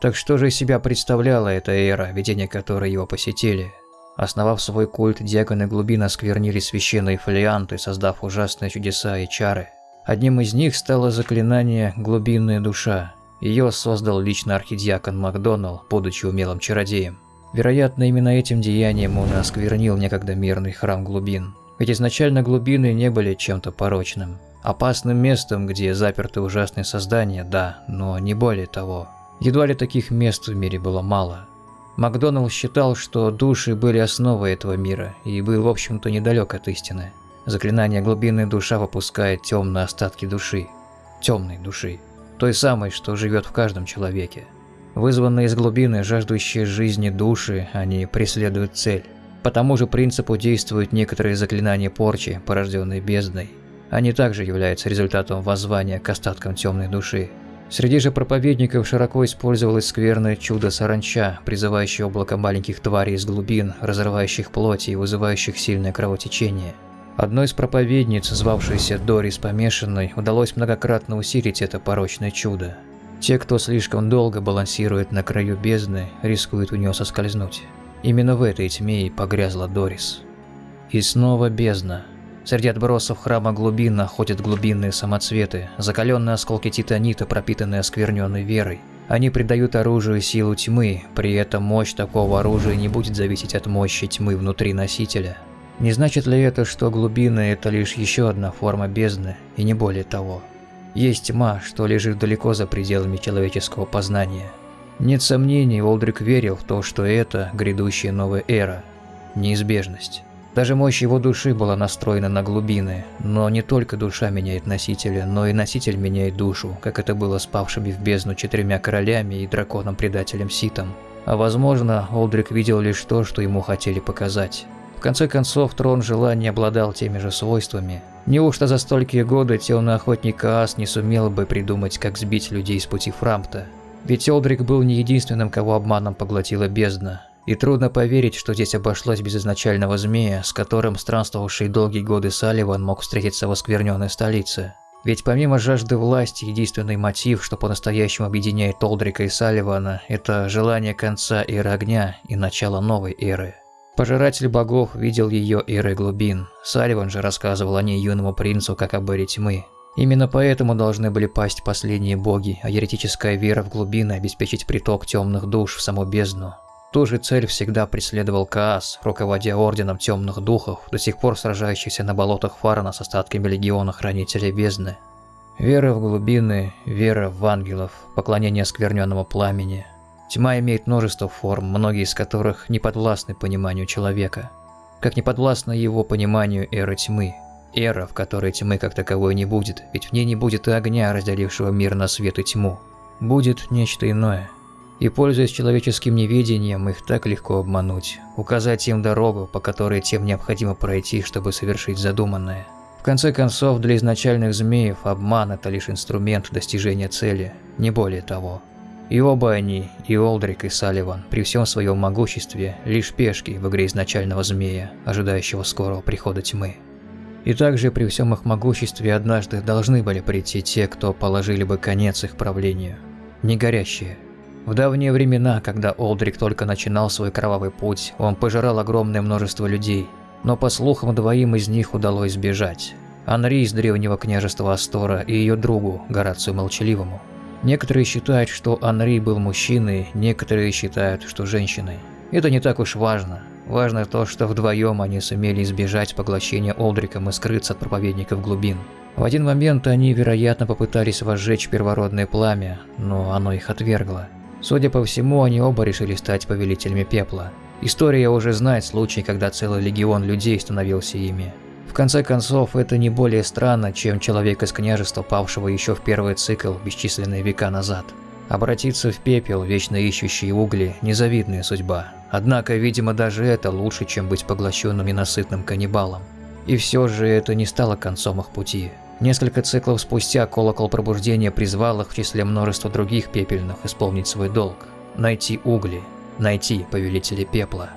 Так что же из себя представляла эта эра, видения которой его посетили? Основав свой культ, диаконы глубин осквернили священные фолианты, создав ужасные чудеса и чары. Одним из них стало заклинание «Глубинная душа». Ее создал лично архидиакон Макдоналл, будучи умелым чародеем. Вероятно, именно этим деянием он осквернил некогда мирный храм глубин. Ведь изначально глубины не были чем-то порочным. Опасным местом, где заперты ужасные создания, да, но не более того. Едва ли таких мест в мире было мало. Макдоналл считал, что души были основой этого мира и был, в общем-то, недалек от истины. Заклинание глубинной душа выпускает темные остатки души. Темной души. Той самой, что живет в каждом человеке. Вызванные из глубины, жаждущие жизни души, они преследуют цель. По тому же принципу действуют некоторые заклинания порчи, порожденные бездной. Они также являются результатом воззвания к остаткам темной души. Среди же проповедников широко использовалось скверное чудо саранча, призывающее облако маленьких тварей из глубин, разрывающих плоть и вызывающих сильное кровотечение. Одной из проповедниц, звавшейся Дорис Помешанной, удалось многократно усилить это порочное чудо. Те, кто слишком долго балансирует на краю бездны, рискуют у нее соскользнуть. Именно в этой тьме и погрязла Дорис. И снова бездна. Среди отбросов храма глубин находят глубинные самоцветы, закаленные осколки титанита, пропитанные оскверненной верой. Они придают оружию силу тьмы, при этом мощь такого оружия не будет зависеть от мощи тьмы внутри носителя. Не значит ли это, что глубины – это лишь еще одна форма бездны, и не более того? Есть тьма, что лежит далеко за пределами человеческого познания. Нет сомнений, Олдрик верил в то, что это грядущая новая эра, неизбежность. Даже мощь его души была настроена на глубины, но не только душа меняет носителя, но и носитель меняет душу, как это было с павшими в бездну четырьмя королями и драконом-предателем Ситом. А возможно, Олдрик видел лишь то, что ему хотели показать. Конце концов, трон желания обладал теми же свойствами. Неужто за столькие годы темный охотник Каас не сумел бы придумать, как сбить людей с пути Фрампта? Ведь Олдрик был не единственным, кого обманом поглотила бездна. И трудно поверить, что здесь обошлось без изначального змея, с которым странствовавший долгие годы Салливан мог встретиться в оскверненной столице. Ведь помимо жажды власти, единственный мотив, что по-настоящему объединяет Олдрика и Салливана, это желание конца эры огня и начала новой эры. Пожиратель богов видел ее эры глубин. Салливан же рассказывал о ней юному принцу как об эре тьмы. Именно поэтому должны были пасть последние боги, а еретическая вера в глубины обеспечить приток темных душ в саму бездну. Ту же цель всегда преследовал Каас, руководя Орденом Темных Духов, до сих пор сражающийся на болотах Фарна с остатками Легиона Хранителей Бездны. Вера в глубины, вера в ангелов, поклонение оскверненному пламени. Тьма имеет множество форм, многие из которых не подвластны пониманию человека. Как не подвластна его пониманию эра тьмы. Эра, в которой тьмы как таковой не будет, ведь в ней не будет и огня, разделившего мир на свет и тьму. Будет нечто иное. И пользуясь человеческим неведением, их так легко обмануть, указать им дорогу, по которой тем необходимо пройти, чтобы совершить задуманное. В конце концов, для изначальных змеев обман – это лишь инструмент достижения цели, не более того. И оба они, и Олдрик, и Салливан, при всем своем могуществе, лишь пешки в игре изначального змея, ожидающего скорого прихода тьмы. И также при всем их могуществе однажды должны были прийти те, кто положили бы конец их правлению. Не горящие. В давние времена, когда Олдрик только начинал свой кровавый путь, он пожирал огромное множество людей – но по слухам двоим из них удалось сбежать. Анри из древнего княжества Астора и ее другу, Горацию Молчаливому. Некоторые считают, что Анри был мужчиной, некоторые считают, что женщиной. Это не так уж важно. Важно то, что вдвоем они сумели избежать поглощения Олдриком и скрыться от проповедников глубин. В один момент они, вероятно, попытались возжечь первородное пламя, но оно их отвергло. Судя по всему, они оба решили стать повелителями пепла. История уже знает случай, когда целый легион людей становился ими. В конце концов, это не более странно, чем человек из княжества, павшего еще в первый цикл бесчисленные века назад. Обратиться в пепел, вечно ищущий угли, незавидная судьба. Однако, видимо, даже это лучше, чем быть поглощенным ненасытным каннибалом. И все же это не стало концом их пути. Несколько циклов спустя колокол пробуждения призвал их в числе множества других пепельных исполнить свой долг – найти угли, найти повелителя пепла.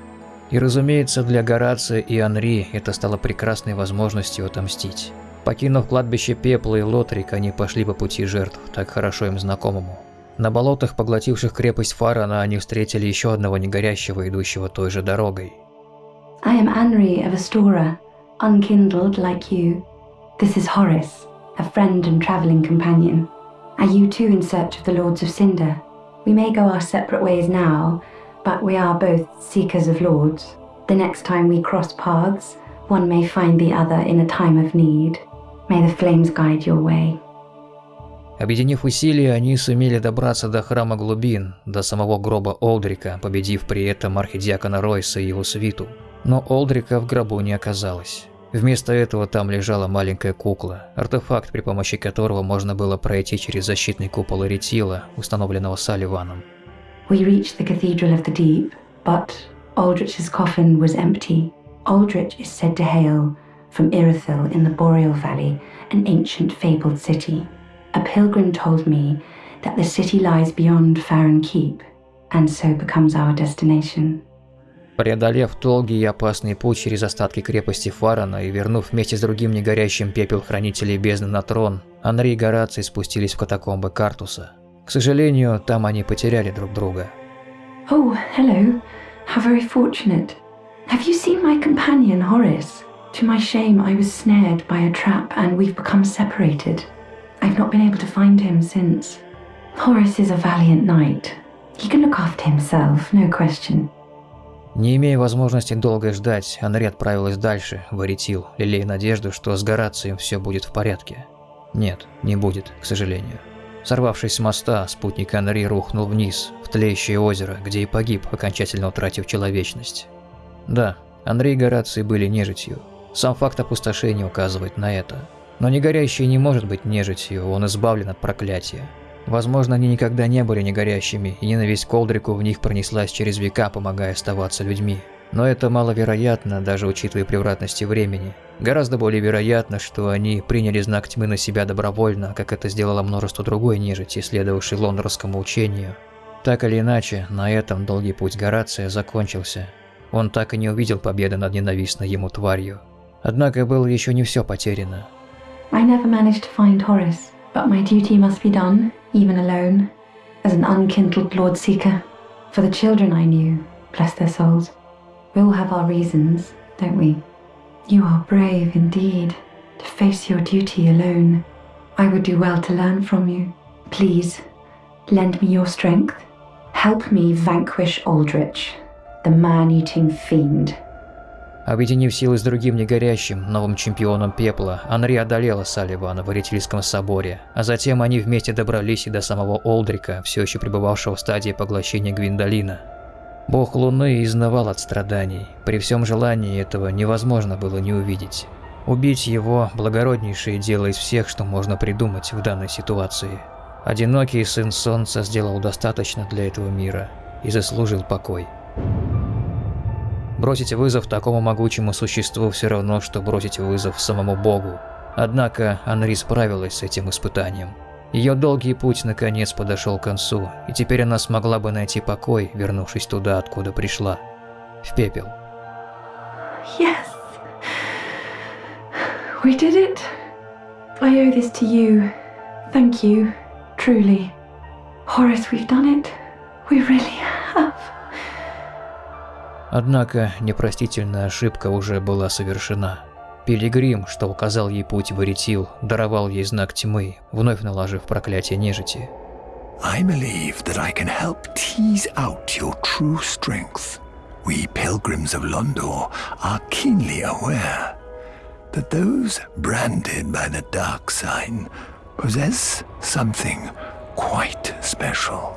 И разумеется, для Горация и Анри это стало прекрасной возможностью отомстить. Покинув кладбище пепла и Лотрик, они пошли по пути жертв, так хорошо им знакомому. На болотах, поглотивших крепость Фарана, они встретили еще одного негорящего, идущего той же дорогой. I am Anri of Astora, unkindled like you. This is Horace, a friend and travelling companion. Are you too in search of the Lords of Cinder? We may go our separate ways now, but we are both seekers of lords. The next time we cross paths, one may find the other in a time of need. May the flames guide your way. Объединив усилия, они сумели добраться до храма глубин, до самого гроба Олдрика, победив при этом архидиакона Ройса и его свиту. Но Олдрика в гробу не оказалось. Вместо этого там лежала маленькая кукла, артефакт, при помощи которого можно было пройти через защитный купол Эритила, установленного Салливаном. We reached the Cathedral of the Deep, but Aldrich's coffin was empty. Aldrich is said to hail from Irithyll in the Boreal Valley, an ancient fabled city. A pilgrim told me that the city lies beyond Farron Keep, and so becomes our destination. Преодолев долгий и опасный путь через остатки крепости Фарана и вернув вместе с другим негорящим пепел Хранителей Бездны на трон, Анри и Гораций спустились в катакомбы Картуса. К сожалению, там они потеряли друг друга. Oh, hello. How very fortunate. Have you seen my companion, Horace? To my shame, I was snared by a trap and we've become separated. I've not been able to find him since. Horace is a valiant knight. He can look after himself, no question. Не имея возможности долго ждать, Анри отправилась дальше, в Аритил, лелея надежду, что с Горацием все будет в порядке. Нет, не будет, к сожалению. Сорвавшись с моста, спутник Анри рухнул вниз, в тлеющее озеро, где и погиб, окончательно утратив человечность. Да, Андрей и Гораций были нежитью. Сам факт опустошения указывает на это. Но негорящий не может быть нежитью, он избавлен от проклятия. Возможно, они никогда не были негорящими, и ненависть к Колдрику в них пронеслась через века, помогая оставаться людьми. Но это маловероятно, даже учитывая превратности времени. Гораздо более вероятно, что они приняли знак тьмы на себя добровольно, как это сделало множество другой нежити, следовавшей лондорскому учению. Так или иначе, на этом долгий путь Горация закончился. Он так и не увидел победы над ненавистной ему тварью. Однако было еще не все потеряно. I never managed to find Horace, but my duty must be done, even alone, as an unkindled Lord Seeker. For the children I knew, bless their souls. We all have our reasons, don't we? You are brave indeed to face your duty alone. I would do well to learn from you. Please, lend me your strength. Help me vanquish Aldrich, the man eating fiend. Объединив силы с другим негорящим, новым чемпионом пепла, Анри одолела Салливана в Аритильском соборе, а затем они вместе добрались и до самого Олдрика, все еще пребывавшего в стадии поглощения Гвиндолина. Бог Луны изнывал от страданий, при всем желании этого невозможно было не увидеть. Убить его – благороднейшее дело из всех, что можно придумать в данной ситуации. Одинокий сын Солнца сделал достаточно для этого мира и заслужил покой. Бросить вызов такому могучему существу все равно, что бросить вызов самому Богу. Однако Анри справилась с этим испытанием. Ее долгий путь наконец подошел к концу, и теперь она смогла бы найти покой, вернувшись туда, откуда пришла. В пепел. Yes. We did it. I owe this to you. Thank you. Truly. Horace, we've done it. We really have. Однако непростительная ошибка уже была совершена. Пилигрим, что указал ей путь в Эритил, даровал ей знак тьмы, вновь наложив проклятие нежити. I believe that I can help tease out your true strength. We pilgrims of Londor are keenly aware that those branded by the dark sign possess something quite special.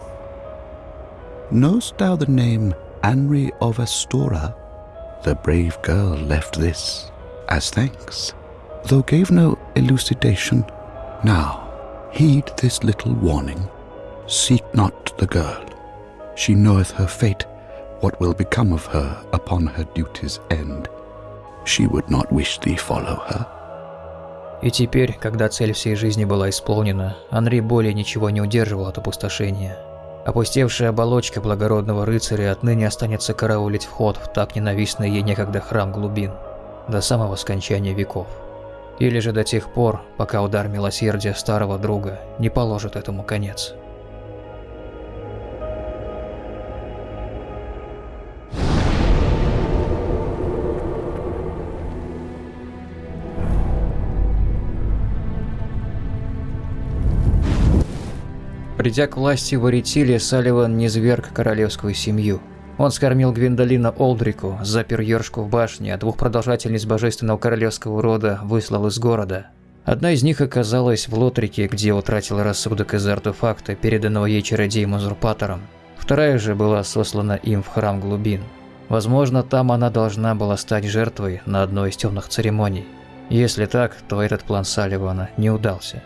Knowst thou the name Anri of Astora? The brave girl left this as thanks, though gave no elucidation. Now, heed this little warning. Seek not the girl. She knoweth her fate, what will become of her upon her duty's end. She would not wish thee follow her. И теперь, когда цель всей жизни была исполнена, Анри более ничего не удерживал от опустошения. Опустевшая оболочка благородного рыцаря отныне останется караулить вход в так ненавистный ей некогда храм глубин, до самого скончания веков. Или же до тех пор, пока удар милосердия старого друга не положит этому конец. Придя к власти в Аритиле, Салливан низверг королевскую семью. Он скормил Гвиндолина Олдрику, запер Йоршку в башне, а двух продолжательниц божественного королевского рода выслал из города. Одна из них оказалась в Лотрике, где утратила рассудок из-за артефакта, переданного ей чародеем-узурпатором. Вторая же была сослана им в храм глубин. Возможно, там она должна была стать жертвой на одной из темных церемоний. Если так, то этот план Салливана не удался.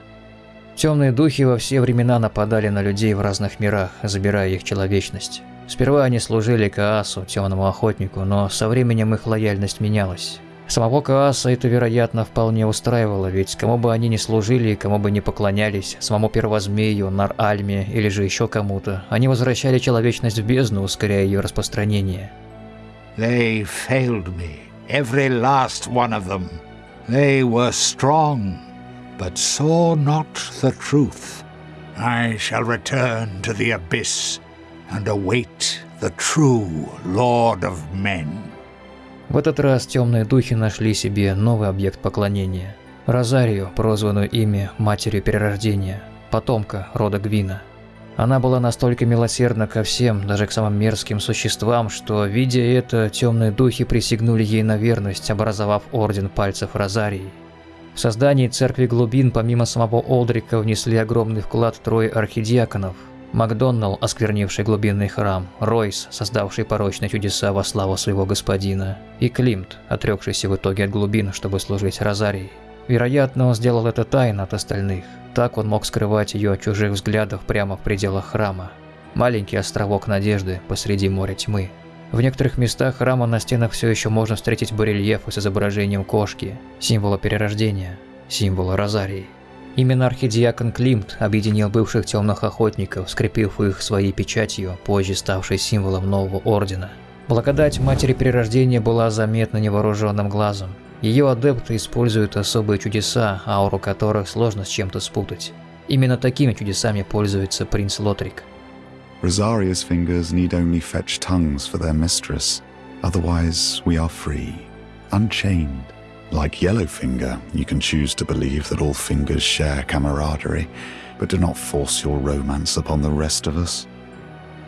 Темные духи во все времена нападали на людей в разных мирах, забирая их человечность. Сперва они служили Каасу, темному охотнику, но со временем их лояльность менялась. Самого Кааса это, вероятно, вполне устраивало, ведь кому бы они ни служили, кому бы ни поклонялись, самому первозмею, Нар-Альме или же еще кому-то, они возвращали человечность в бездну, ускоряя ее распространение. They failed me, every last one of them. They were strong, but saw not the truth. I shall return to the abyss and await the true Lord of Men. В этот раз темные духи нашли себе новый объект поклонения. Розарию, прозванную ими Матерью Перерождения, потомка рода Гвина. Она была настолько милосердна ко всем, даже к самым мерзким существам, что, видя это, темные духи присягнули ей на верность, образовав Орден Пальцев Розарии. В создании Церкви Глубин помимо самого Олдрика внесли огромный вклад трое архидиаконов – Макдоналл, осквернивший глубинный храм, Ройс, создавший порочные чудеса во славу своего господина, и Климт, отрекшийся в итоге от глубин, чтобы служить Розарией. Вероятно, он сделал это тайно от остальных. Так он мог скрывать ее от чужих взглядов прямо в пределах храма. Маленький островок надежды посреди моря тьмы. В некоторых местах храма на стенах все еще можно встретить барельефы с изображением кошки, символа перерождения, символа Розарии. Именно архидиакон Климт объединил бывших темных охотников, скрепив их своей печатью, позже ставшей символом нового ордена. Благодать Матери Перерождения была заметна невооруженным глазом. Ее адепты используют особые чудеса, ауру которых сложно с чем-то спутать. Именно такими чудесами пользуется принц Лотрик. Rosaria's fingers need only fetch tongues for their mistress. Otherwise, we are free, unchained. Like Yellowfinger, you can choose to believe that all fingers share camaraderie, but do not force your romance upon the rest of us.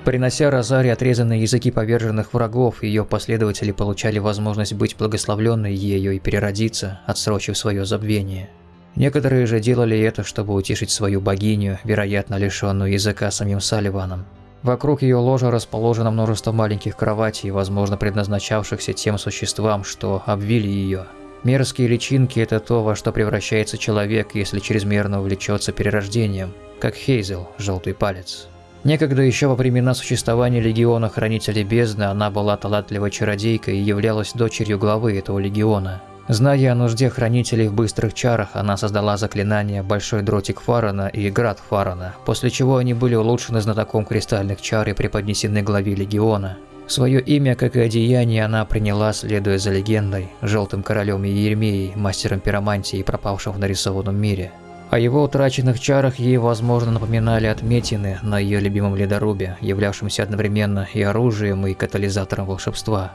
Принося Розаре отрезанные языки поверженных врагов, ее последователи получали возможность быть благословленной ею и переродиться, отсрочив свое забвение. Некоторые же делали это, чтобы утешить свою богиню, вероятно лишенную языка самим Салливаном. Вокруг ее ложа расположено множество маленьких кроватей, возможно предназначавшихся тем существам, что обвили ее. Мерзкие личинки – это то, во что превращается человек, если чрезмерно увлечется перерождением, как Хейзел, желтый палец. Некогда еще во времена существования Легиона Хранителей Бездны она была талантливой чародейкой и являлась дочерью главы этого легиона. Зная о нужде хранителей в быстрых чарах, она создала заклинания Большой Дротик Фарана и Град Фарана, после чего они были улучшены знатоком кристальных чар и преподнесены главе Легиона. Свое имя, как и одеяние, она приняла, следуя за легендой, Желтым Королем Иеремией, мастером пиромантии, пропавшим в нарисованном мире. О его утраченных чарах ей, возможно, напоминали отметины на ее любимом ледорубе, являвшемся одновременно и оружием, и катализатором волшебства.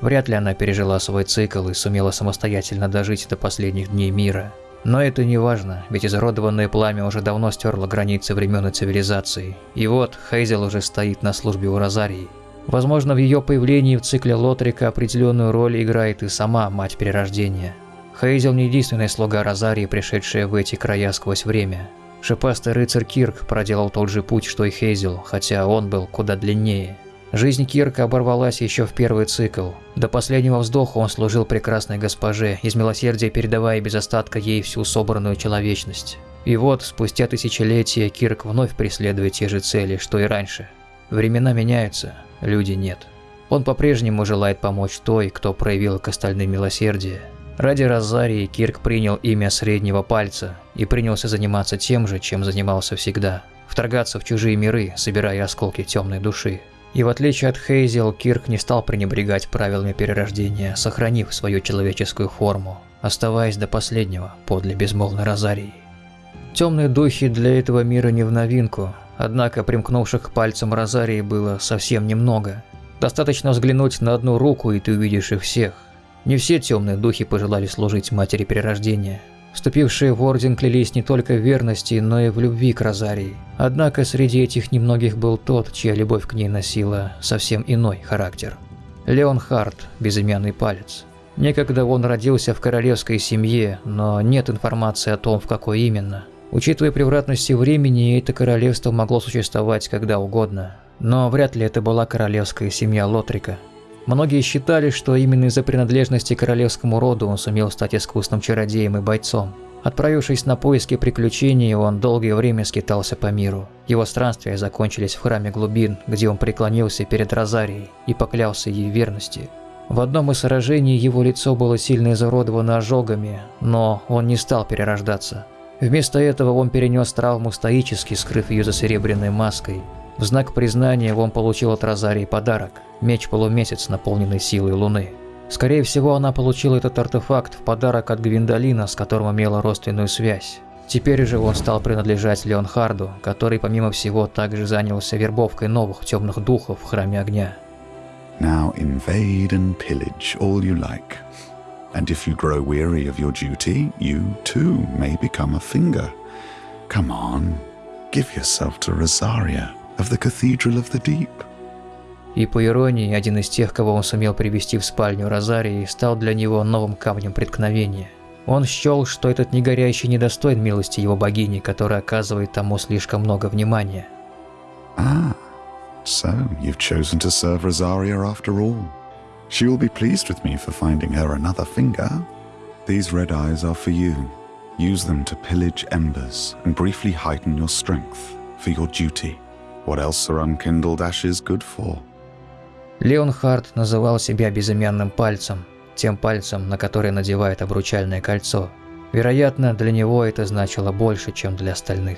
Вряд ли она пережила свой цикл и сумела самостоятельно дожить до последних дней мира. Но это не важно, ведь изуродованное пламя уже давно стерло границы времен и цивилизации. И вот Хейзел уже стоит на службе у Розарии. Возможно, в ее появлении в цикле Лотрика определенную роль играет и сама Мать Перерождения. Хейзел не единственная слуга Розарии, пришедшая в эти края сквозь время. Шипастый рыцарь Кирк проделал тот же путь, что и Хейзел, хотя он был куда длиннее. Жизнь Кирка оборвалась еще в первый цикл. До последнего вздоха он служил прекрасной госпоже, из милосердия передавая без остатка ей всю собранную человечность. И вот, спустя тысячелетия, Кирк вновь преследует те же цели, что и раньше. Времена меняются, люди нет. Он по-прежнему желает помочь той, кто проявил к остальным милосердие. Ради Розарии Кирк принял имя Среднего Пальца и принялся заниматься тем же, чем занимался всегда – вторгаться в чужие миры, собирая осколки темной души. И в отличие от Хейзел, Кирк не стал пренебрегать правилами перерождения, сохранив свою человеческую форму, оставаясь до последнего подле безмолвной Розарии. Темные духи для этого мира не в новинку, однако примкнувших к пальцам Розарии было совсем немного. Достаточно взглянуть на одну руку, и ты увидишь их всех – не все темные духи пожелали служить матери перерождения. Вступившие в Орден клялись не только в верности, но и в любви к Розарии. Однако среди этих немногих был тот, чья любовь к ней носила совсем иной характер. Леон Харт, безымянный палец. Некогда он родился в королевской семье, но нет информации о том, в какой именно. Учитывая превратности времени, это королевство могло существовать когда угодно. Но вряд ли это была королевская семья Лотрика. Многие считали, что именно из-за принадлежности к королевскому роду он сумел стать искусным чародеем и бойцом. Отправившись на поиски приключений, он долгое время скитался по миру. Его странствия закончились в храме глубин, где он преклонился перед Розарией и поклялся ей верности. В одном из сражений его лицо было сильно изуродовано ожогами, но он не стал перерождаться. Вместо этого он перенес травму стоически, скрыв ее за серебряной маской. В знак признания он получил от Розарии подарок – меч-полумесяц, наполненный силой Луны. Скорее всего, она получила этот артефакт в подарок от Гвиндолина, с которым имела родственную связь. Теперь же он стал принадлежать Леонхарду, который, помимо всего, также занялся вербовкой новых темных духов в Храме Огня. Now invade and pillage all you like. And if you grow weary of your duty, you too may become a finger. Come on, give yourself to Rosaria of the Cathedral of the Deep. И по иронии, один из тех, кого он сумел привести в спальню Розарии, стал для него новым камнем преткновения. Он счел, что этот негорящий недостоин милости его богини, которая оказывает тому слишком много внимания. Ah, so you've chosen to serve Rosaria after all. She will be pleased with me for finding her another finger. These red eyes are for you. Use them to pillage embers and briefly heighten your strength for your duty. What else are unkindled ashes good for? Леонхард называл себя безымянным пальцем, тем пальцем, на который надевает обручальное кольцо. Вероятно, для него это значило больше, чем для остальных.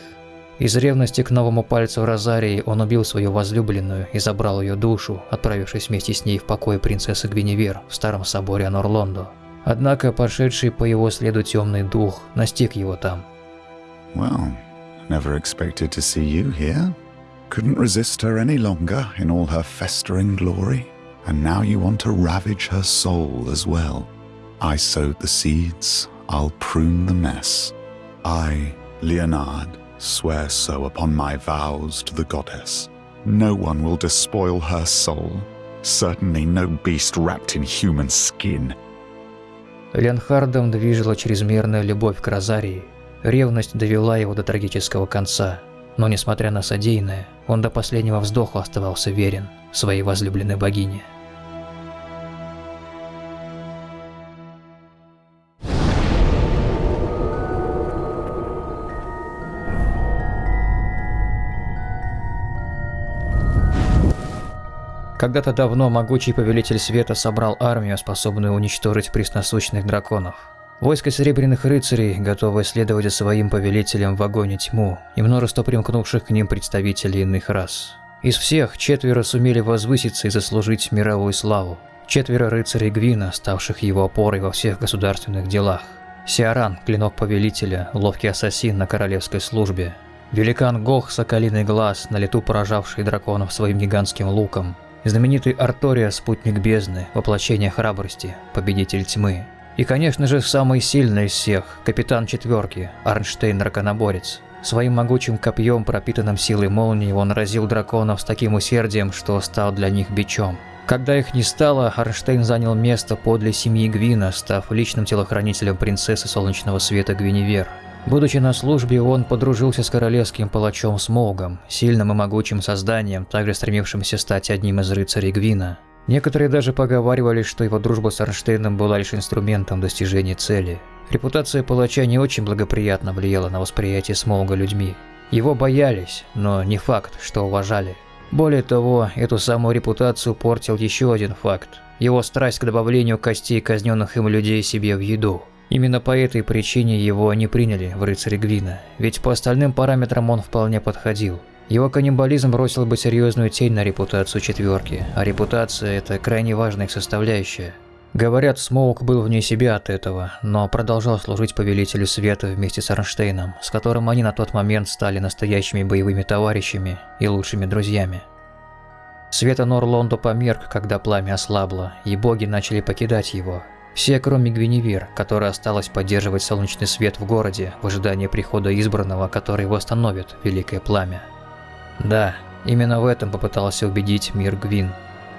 Из ревности к новому пальцу Розарии он убил свою возлюбленную и забрал ее душу, отправившись вместе с ней в покой принцессы Гвиневер в старом соборе Анорлондо. Однако пошедший по его следу темный дух настиг его там. Well, never expected to see you here. Couldn't resist her any longer in all her festering glory, and now you want to ravage her soul as well. I sowed the seeds, I'll prune the mess. I, Leonard, swear so upon my vows to the goddess. No one will despoil her soul. Certainly no beast wrapped in human skin. Ленхардом движила чрезмерная любовь к Розарии. Ревность довела его до трагического конца. Но несмотря на содеянное, он до последнего вздоха оставался верен своей возлюбленной богине. Когда-то давно могучий повелитель света собрал армию, способную уничтожить пресносущных драконов. Войско серебряных рыцарей, готовое следовать за своим повелителем в огонь и тьму, и множество примкнувших к ним представителей иных рас. Из всех четверо сумели возвыситься и заслужить мировую славу. Четверо рыцарей Гвина, ставших его опорой во всех государственных делах. Сиаран, клинок повелителя, ловкий ассасин на королевской службе. Великан Гох, соколиный глаз, на лету поражавший драконов своим гигантским луком. Знаменитый Артория, спутник бездны, воплощение храбрости, победитель тьмы. И, конечно же, самый сильный из всех, капитан четверки, Арнштейн Драконоборец. Своим могучим копьем, пропитанным силой молнии, он разил драконов с таким усердием, что стал для них бичом. Когда их не стало, Арнштейн занял место подле семьи Гвина, став личным телохранителем принцессы Солнечного Света Гвиневер. Будучи на службе, он подружился с королевским палачом Смоугом, сильным и могучим созданием, также стремившимся стать одним из рыцарей Гвина. Некоторые даже поговаривали, что его дружба с Арнштейном была лишь инструментом достижения цели. Репутация палача не очень благоприятно влияла на восприятие Смоуга людьми. Его боялись, но не факт, что уважали. Более того, эту самую репутацию портил еще один факт – его страсть к добавлению костей казненных им людей себе в еду. Именно по этой причине его не приняли в рыцаре Гвина, ведь по остальным параметрам он вполне подходил. Его каннибализм бросил бы серьезную тень на репутацию четверки, а репутация – это крайне важная их составляющая. Говорят, Смоук был вне себя от этого, но продолжал служить Повелителю Света вместе с Арнштейном, с которым они на тот момент стали настоящими боевыми товарищами и лучшими друзьями. Света Норлондо померк, когда пламя ослабло, и боги начали покидать его, все, кроме Гвиневер, которая осталась поддерживать солнечный свет в городе в ожидании прихода избранного, который восстановит Великое Пламя. Да, именно в этом попытался убедить мир Гвин.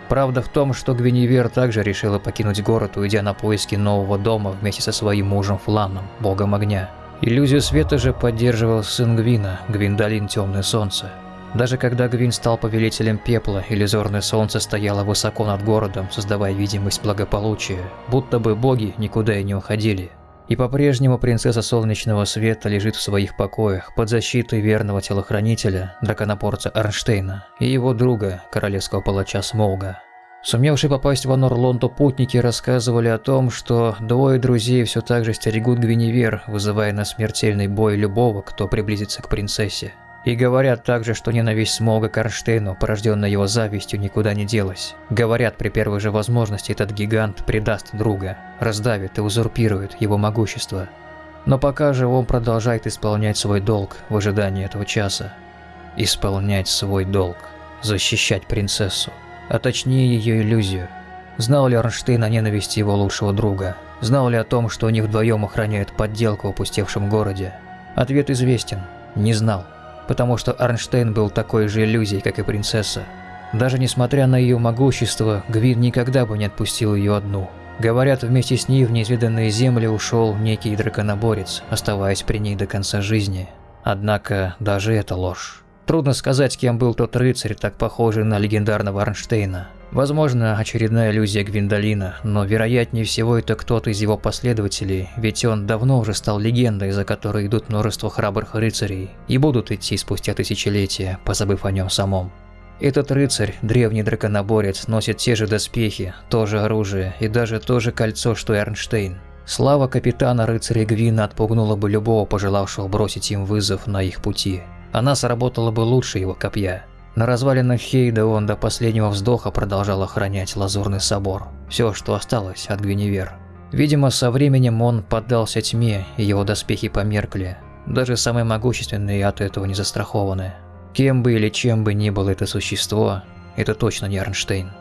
Правда в том, что Гвиневер также решила покинуть город, уйдя на поиски нового дома вместе со своим мужем Фланом, богом огня. Иллюзию света же поддерживал сын Гвина, Гвиндалин Темное Солнце. Даже когда Гвин стал повелителем пепла, иллюзорное солнце стояло высоко над городом, создавая видимость благополучия, будто бы боги никуда и не уходили. И по-прежнему принцесса Солнечного Света лежит в своих покоях под защитой верного телохранителя, драконопорца Арнштейна и его друга, королевского палача Смолга. Сумевшие попасть в Анорлонту путники рассказывали о том, что двое друзей все так же стерегут Гвиневер, вызывая на смертельный бой любого, кто приблизится к принцессе. И говорят также, что ненависть Смолга к Арнштейну, порожденная его завистью, никуда не делась. Говорят, при первой же возможности этот гигант предаст друга, раздавит и узурпирует его могущество. Но пока же он продолжает исполнять свой долг в ожидании этого часа. Исполнять свой долг. Защищать принцессу. А точнее ее иллюзию. Знал ли Арнштейн о ненависти его лучшего друга? Знал ли о том, что они вдвоем охраняют подделку в опустевшем городе? Ответ известен. Не знал потому что Арнштейн был такой же иллюзией, как и принцесса. Даже несмотря на ее могущество, Гвин никогда бы не отпустил ее одну. Говорят, вместе с ней в неизведанные земли ушел некий драконоборец, оставаясь при ней до конца жизни. Однако даже это ложь. Трудно сказать, кем был тот рыцарь, так похожий на легендарного Арнштейна. Возможно, очередная иллюзия Гвиндолина, но вероятнее всего это кто-то из его последователей, ведь он давно уже стал легендой, за которой идут множество храбрых рыцарей, и будут идти спустя тысячелетия, позабыв о нем самом. Этот рыцарь, древний драконоборец, носит те же доспехи, то же оружие и даже то же кольцо, что и Эрнштейн. Слава капитана рыцаря Гвина отпугнула бы любого пожелавшего бросить им вызов на их пути. Она сработала бы лучше его копья. На развалинах Хейда он до последнего вздоха продолжал охранять Лазурный собор. Все, что осталось от Гвиневер. Видимо, со временем он поддался тьме, и его доспехи померкли. Даже самые могущественные от этого не застрахованы. Кем бы или чем бы ни было это существо, это точно не Арнштейн.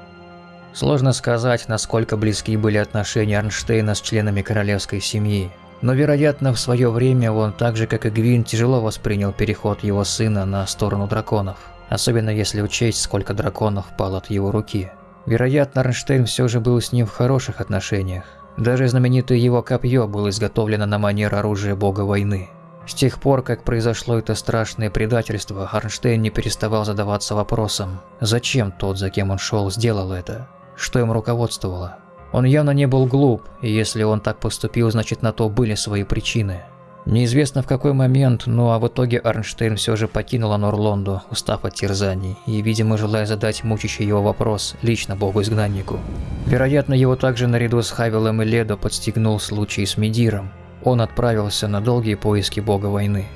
Сложно сказать, насколько близки были отношения Арнштейна с членами королевской семьи, но, вероятно, в свое время он так же, как и Гвин, тяжело воспринял переход его сына на сторону драконов. особенно если учесть, сколько драконов пало от его руки. Вероятно, Арнштейн все же был с ним в хороших отношениях. Даже знаменитое его копье было изготовлено на манер оружия бога войны. С тех пор, как произошло это страшное предательство, Арнштейн не переставал задаваться вопросом, зачем тот, за кем он шел, сделал это, что им руководствовало. Он явно не был глуп, и если он так поступил, значит на то были свои причины. Неизвестно в какой момент, но а в итоге Арнштейн все же покинул Норлонду, устав от терзаний, и, видимо, желая задать мучащий его вопрос лично богу-изгнаннику. Вероятно, его также наряду с Хавилом и Ледо подстегнул случай с Медиром. Он отправился на долгие поиски бога войны.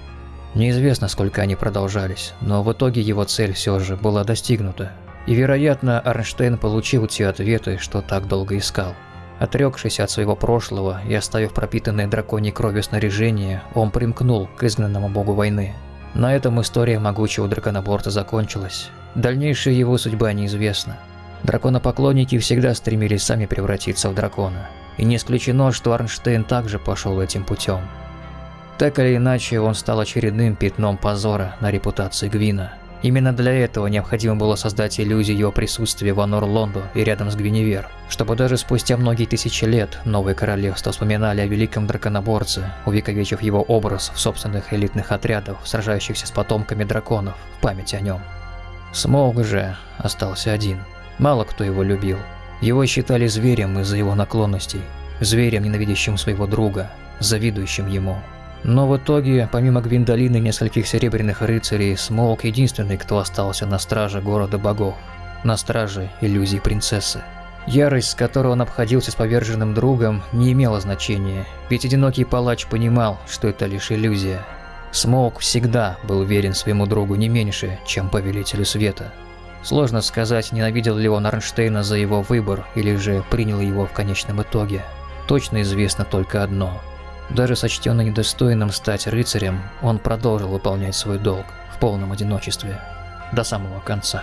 Неизвестно, сколько они продолжались, но в итоге его цель все же была достигнута. И, вероятно, Арнштейн получил те ответы, что так долго искал. Отрекшись от своего прошлого и оставив пропитанное драконьей кровью снаряжение, он примкнул к изгнанному богу войны. На этом история могучего драконоборца закончилась. Дальнейшая его судьба неизвестна. Драконопоклонники всегда стремились сами превратиться в дракона. И не исключено, что Арнштейн также пошел этим путем. Так или иначе, он стал очередным пятном позора на репутации Гвина. Именно для этого необходимо было создать иллюзию его присутствия в Анор-Лонду и рядом с Гвиневер, чтобы даже спустя многие тысячи лет новые королевства вспоминали о великом драконоборце, увековечив его образ в собственных элитных отрядах, сражающихся с потомками драконов, в память о нем. Смолк же остался один. Мало кто его любил. Его считали зверем из-за его наклонностей, зверем, ненавидящим своего друга, завидующим ему. Но в итоге, помимо Гвиндолины и нескольких серебряных рыцарей, Смолк единственный, кто остался на страже города богов, на страже иллюзий принцессы. Ярость, с которой он обходился с поверженным другом, не имела значения, ведь одинокий палач понимал, что это лишь иллюзия. Смолк всегда был верен своему другу не меньше, чем повелителю света. Сложно сказать, ненавидел ли он Арнштейна за его выбор или же принял его в конечном итоге. Точно известно только одно – даже сочтенный недостойным стать рыцарем, он продолжил выполнять свой долг в полном одиночестве до самого конца.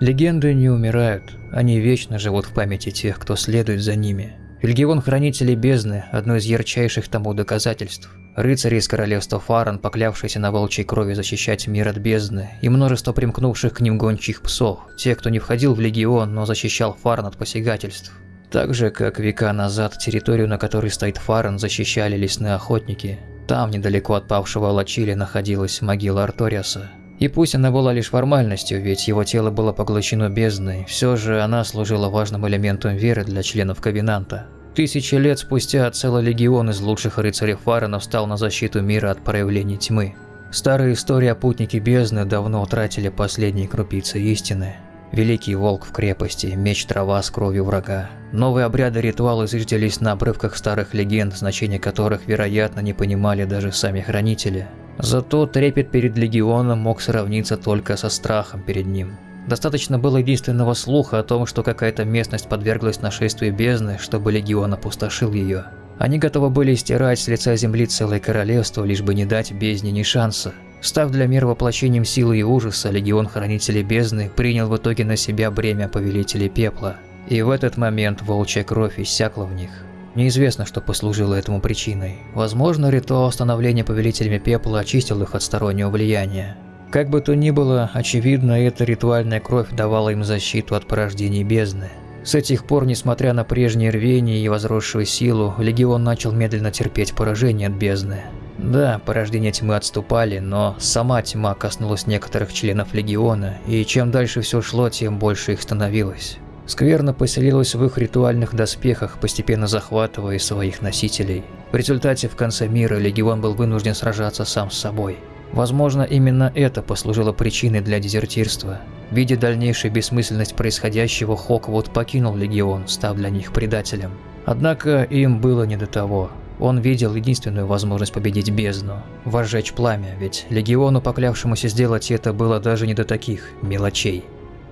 Легенды не умирают, они вечно живут в памяти тех, кто следует за ними. Легион Хранителей Бездны – одно из ярчайших тому доказательств. Рыцари из королевства Фаран, поклявшиеся на волчьей крови защищать мир от бездны, и множество примкнувших к ним гончих псов, те, кто не входил в легион, но защищал Фаран от посягательств. Так же, как века назад территорию, на которой стоит Фаран, защищали лесные охотники. Там, недалеко от павшего Лачили, находилась могила Арториаса. И пусть она была лишь формальностью, ведь его тело было поглощено бездной, все же она служила важным элементом веры для членов Ковенанта. Тысячи лет спустя целый легион из лучших рыцарей Фарена встал на защиту мира от проявлений тьмы. Старые истории о путнике бездны давно утратили последние крупицы истины. Великий волк в крепости, меч трава с кровью врага. Новые обряды ритуалы зиждились на обрывках старых легенд, значения которых, вероятно, не понимали даже сами хранители. Зато трепет перед легионом мог сравниться только со страхом перед ним. Достаточно было единственного слуха о том, что какая-то местность подверглась нашествию бездны, чтобы легион опустошил ее. Они готовы были стирать с лица земли целое королевство, лишь бы не дать бездне ни шанса. Став для мира воплощением силы и ужаса, легион Хранителей Бездны принял в итоге на себя бремя Повелителей Пепла. И в этот момент волчья кровь иссякла в них. Неизвестно, что послужило этому причиной. Возможно, ритуал становления Повелителями Пепла очистил их от стороннего влияния. Как бы то ни было, очевидно, эта ритуальная кровь давала им защиту от порождений бездны. С этих пор, несмотря на прежнее рвение и возросшую силу, Легион начал медленно терпеть поражение от бездны. Да, порождения тьмы отступали, но сама тьма коснулась некоторых членов Легиона, и чем дальше все шло, тем больше их становилось. Скверно поселилась в их ритуальных доспехах, постепенно захватывая своих носителей. В результате в конце мира Легион был вынужден сражаться сам с собой – Возможно, именно это послужило причиной для дезертирства. Видя дальнейшую бессмысленность происходящего, Хоквуд покинул Легион, став для них предателем. Однако им было не до того. Он видел единственную возможность победить бездну – возжечь пламя, ведь Легиону, поклявшемуся сделать это, было даже не до таких мелочей.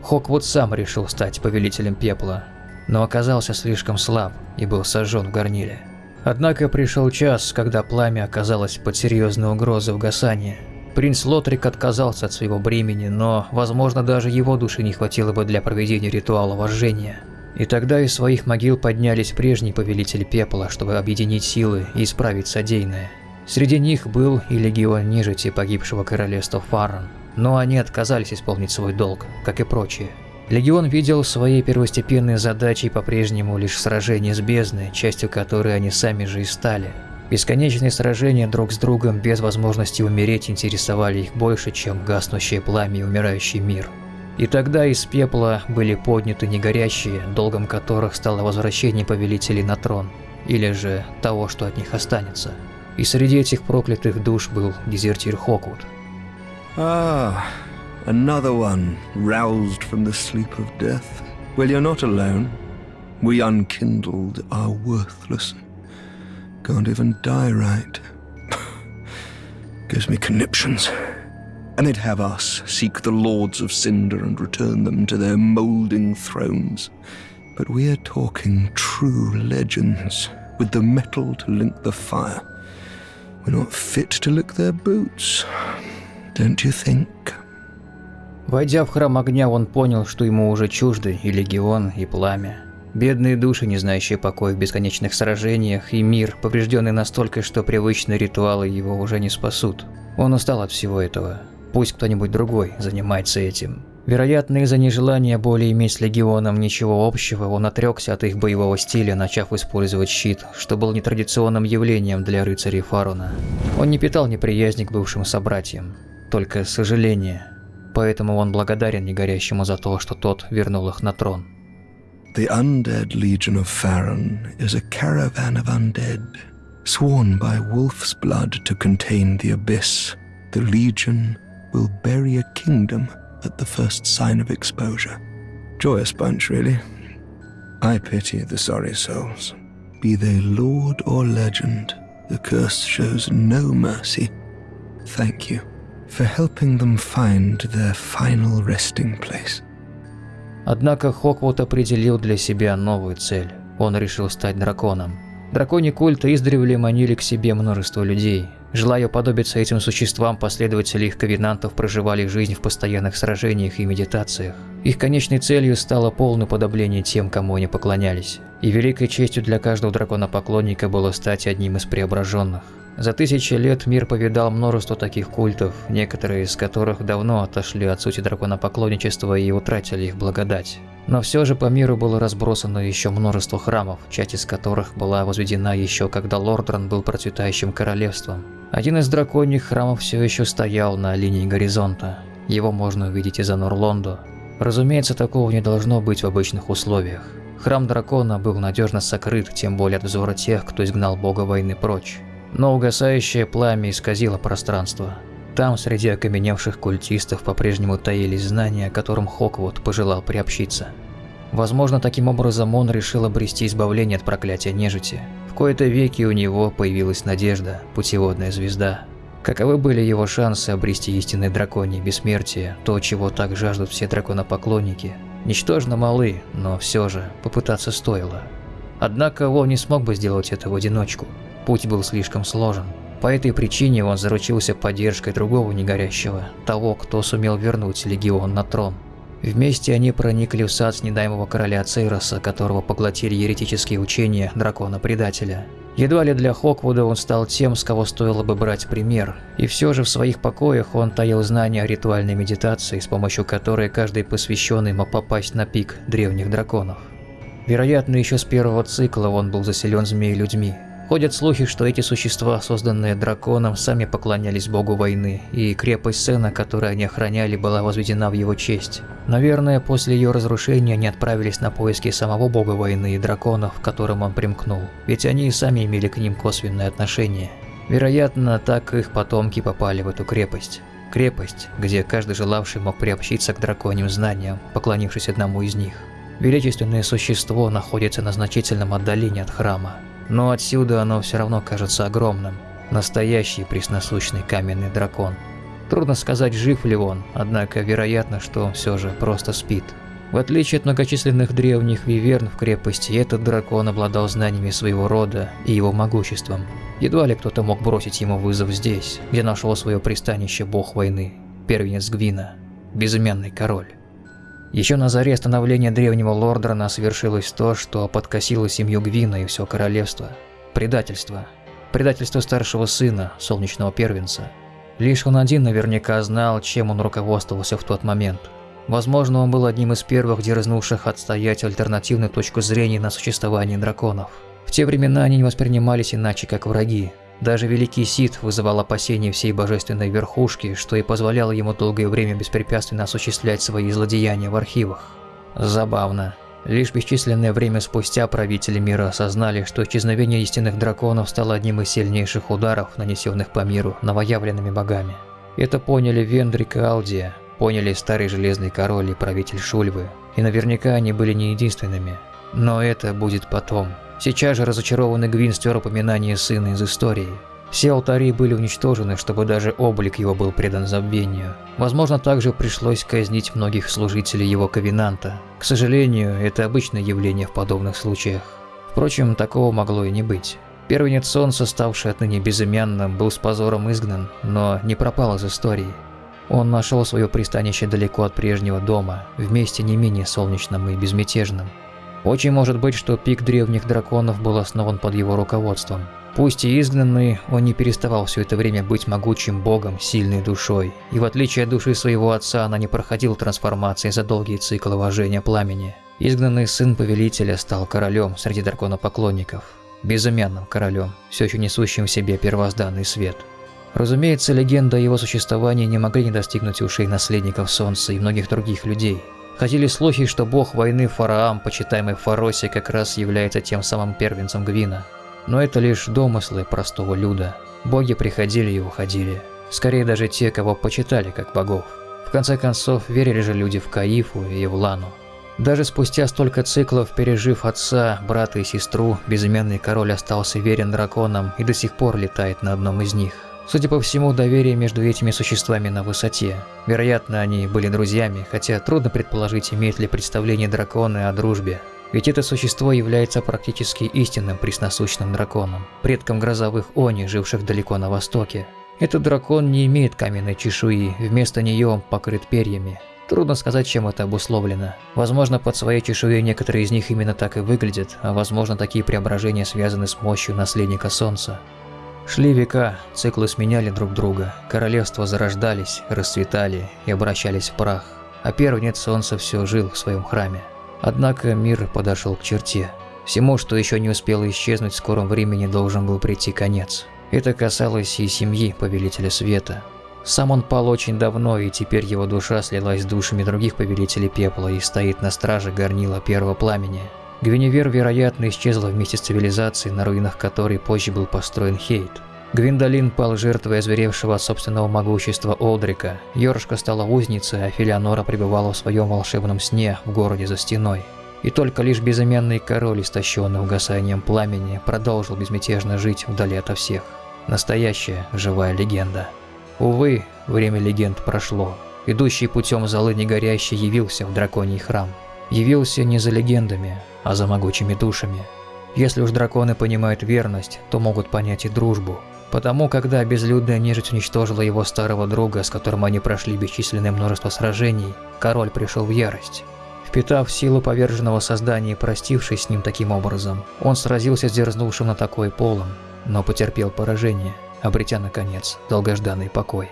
Хоквуд сам решил стать повелителем пепла, но оказался слишком слаб и был сожжен в горниле. Однако пришел час, когда пламя оказалось под серьезной угрозой угасания – Принц Лотрик отказался от своего бремени, но, возможно, даже его души не хватило бы для проведения ритуала вожжения. И тогда из своих могил поднялись прежние повелители пепла, чтобы объединить силы и исправить содеянное. Среди них был и легион нежити погибшего королевства Фаран, но они отказались исполнить свой долг, как и прочие. Легион видел своей первостепенной задачей по-прежнему лишь сражение с бездной, частью которой они сами же и стали. Бесконечные сражения друг с другом без возможности умереть интересовали их больше, чем гаснущее пламя и умирающий мир. И тогда из пепла были подняты негорящие, долгом которых стало возвращение повелителей на трон, или же того, что от них останется. И среди этих проклятых душ был дезертир Хоквуд. Ah, another one roused from the sleep of death. Well, you're not alone. We unkindled are worthless. Can't even die right. Gives me conniptions. And they'd have us seek the lords of Cinder and return them to their moulding thrones. But we're talking true legends, with the metal to link the fire. We're not fit to lick their boots, don't you think? Войдя в храм огня, он понял, что ему уже чужды и легион, и пламя. Бедные души, не знающие покоя в бесконечных сражениях, и мир, поврежденный настолько, что привычные ритуалы его уже не спасут. Он устал от всего этого. Пусть кто-нибудь другой занимается этим. Вероятно, из-за нежелания более иметь с Легионом ничего общего, он отрекся от их боевого стиля, начав использовать щит, что был нетрадиционным явлением для рыцарей Фаруна. Он не питал неприязни к бывшим собратьям, только сожаление. Поэтому он благодарен Негорящему за то, что тот вернул их на трон. The undead legion of Faron is a caravan of undead, sworn by wolf's blood to contain the abyss. The legion will bury a kingdom at the first sign of exposure. Joyous bunch, really. I pity the sorry souls. Be they lord or legend, the curse shows no mercy. Thank you For helping them find their final resting place. Однако Хоквуд определил для себя новую цель. Он решил стать драконом. Драконий культ издревле манили к себе множество людей. Желая уподобиться этим существам, последователи их ковенантов проживали жизнь в постоянных сражениях и медитациях. Их конечной целью стало полное подобление тем, кому они поклонялись. И великой честью для каждого дракона-поклонника было стать одним из преображенных. За тысячи лет мир повидал множество таких культов, некоторые из которых давно отошли от сути драконопоклонничества и утратили их благодать. Но все же по миру было разбросано еще множество храмов, часть из которых была возведена еще когда Лордран был процветающим королевством. Один из драконьих храмов все еще стоял на линии горизонта. Его можно увидеть из Анурлондо. Разумеется, такого не должно быть в обычных условиях. Храм дракона был надежно сокрыт, тем более от взора тех, кто изгнал бога войны прочь. Но угасающее пламя исказило пространство. Там, среди окаменевших культистов, по-прежнему таились знания, которым Хоквуд пожелал приобщиться. Возможно, таким образом он решил обрести избавление от проклятия нежити. В кои-то веки у него появилась надежда, путеводная звезда. Каковы были его шансы обрести истинное драконье бессмертие, то, чего так жаждут все драконопоклонники? Ничтожно малы, но все же попытаться стоило. Однако он не смог бы сделать это в одиночку. Путь был слишком сложен. По этой причине он заручился поддержкой другого негорящего, того, кто сумел вернуть легион на трон. Вместе они проникли в сад снедаемого короля Цейроса, которого поглотили еретические учения дракона-предателя. Едва ли для Хоквуда он стал тем, с кого стоило бы брать пример, и все же в своих покоях он таил знания о ритуальной медитации, с помощью которой каждый посвященный мог попасть на пик древних драконов. Вероятно, еще с первого цикла он был заселен змеи-людьми, Ходят слухи, что эти существа, созданные драконом, сами поклонялись богу войны, и крепость Сена, которую они охраняли, была возведена в его честь. Наверное, после ее разрушения они отправились на поиски самого бога войны и драконов, к которым он примкнул, ведь они и сами имели к ним косвенное отношение. Вероятно, так их потомки попали в эту крепость. Крепость, где каждый желавший мог приобщиться к драконьим знаниям, поклонившись одному из них. Величественное существо находится на значительном отдалении от храма, но отсюда оно все равно кажется огромным. Настоящий пресносущный каменный дракон. Трудно сказать, жив ли он, однако вероятно, что он все же просто спит. В отличие от многочисленных древних виверн в крепости, этот дракон обладал знаниями своего рода и его могуществом. Едва ли кто-то мог бросить ему вызов здесь, где нашел свое пристанище бог войны, первенец Гвина, безымянный король. Еще на заре становления древнего Лордрана совершилось то, что подкосило семью Гвина и все королевство. Предательство. Предательство старшего сына, солнечного первенца. Лишь он один наверняка знал, чем он руководствовался в тот момент – Возможно, он был одним из первых дерзнувших отстоять альтернативную точку зрения на существование драконов. В те времена они не воспринимались иначе, как враги. Даже Великий Сид вызывал опасения всей божественной верхушки, что и позволяло ему долгое время беспрепятственно осуществлять свои злодеяния в архивах. Забавно. Лишь бесчисленное время спустя правители мира осознали, что исчезновение истинных драконов стало одним из сильнейших ударов, нанесенных по миру новоявленными богами. Это поняли Вендрик и Алдия, поняли старый Железный Король и правитель Шульвы, и наверняка они были не единственными. Но это будет потом. Сейчас же разочарованный Гвин стер упоминание сына из истории. Все алтари были уничтожены, чтобы даже облик его был предан забвению. Возможно, также пришлось казнить многих служителей его ковенанта. К сожалению, это обычное явление в подобных случаях. Впрочем, такого могло и не быть. Первенец Солнца, ставший отныне безымянным, был с позором изгнан, но не пропал из истории. Он нашел свое пристанище далеко от прежнего дома, в месте не менее солнечном и безмятежном. Очень может быть, что пик древних драконов был основан под его руководством. Пусть и изгнанный, он не переставал все это время быть могучим богом, сильной душой, и в отличие от души своего отца, она не проходила трансформации за долгие циклы вожения пламени. Изгнанный сын повелителя стал королем среди драконопоклонников, безымянным королем, все еще несущим в себе первозданный свет. Разумеется, легенда о его существовании не могли не достигнуть ушей наследников Солнца и многих других людей. Ходили слухи, что бог войны Фараам, почитаемый в Фаросе, как раз является тем самым первенцем Гвина. Но это лишь домыслы простого люда. Боги приходили и уходили. Скорее даже те, кого почитали как богов. В конце концов, верили же люди в Каифу и Евлану. Даже спустя столько циклов, пережив отца, брата и сестру, безымянный король остался верен драконам и до сих пор летает на одном из них. Судя по всему, доверие между этими существами на высоте. Вероятно, они были друзьями, хотя трудно предположить, имеет ли представление драконы о дружбе. Ведь это существо является практически истинным пресносущным драконом, предком грозовых они, живших далеко на востоке. Этот дракон не имеет каменной чешуи, вместо нее он покрыт перьями. Трудно сказать, чем это обусловлено. Возможно, под своей чешуей некоторые из них именно так и выглядят, а возможно, такие преображения связаны с мощью наследника Солнца. Шли века, циклы сменяли друг друга, королевства зарождались, расцветали и обращались в прах, а первенец солнца все жил в своем храме. Однако мир подошел к черте. Всему, что еще не успело исчезнуть, в скором времени должен был прийти конец. Это касалось и семьи Повелителя Света. Сам он пал очень давно, и теперь его душа слилась с душами других Повелителей Пепла и стоит на страже горнила Первого Пламени. Гвиневер, вероятно, исчезла вместе с цивилизацией, на руинах которой позже был построен Хейт. Гвиндолин пал жертвой озверевшего от собственного могущества Олдрика, Йоршка стала узницей, а Филианора пребывала в своем волшебном сне в городе за стеной. И только лишь безымянный король, истощенный угасанием пламени, продолжил безмятежно жить вдали ото всех. Настоящая живая легенда. Увы, время легенд прошло. Идущий путем золы негорящий явился в драконий храм. Явился не за легендами, а за могучими душами. Если уж драконы понимают верность, то могут понять и дружбу. Потому, когда безлюдная нежить уничтожила его старого друга, с которым они прошли бесчисленное множество сражений, король пришел в ярость. Впитав силу поверженного создания и простившись с ним таким образом, он сразился с дерзнувшим на такой полом, но потерпел поражение, обретя, наконец, долгожданный покой.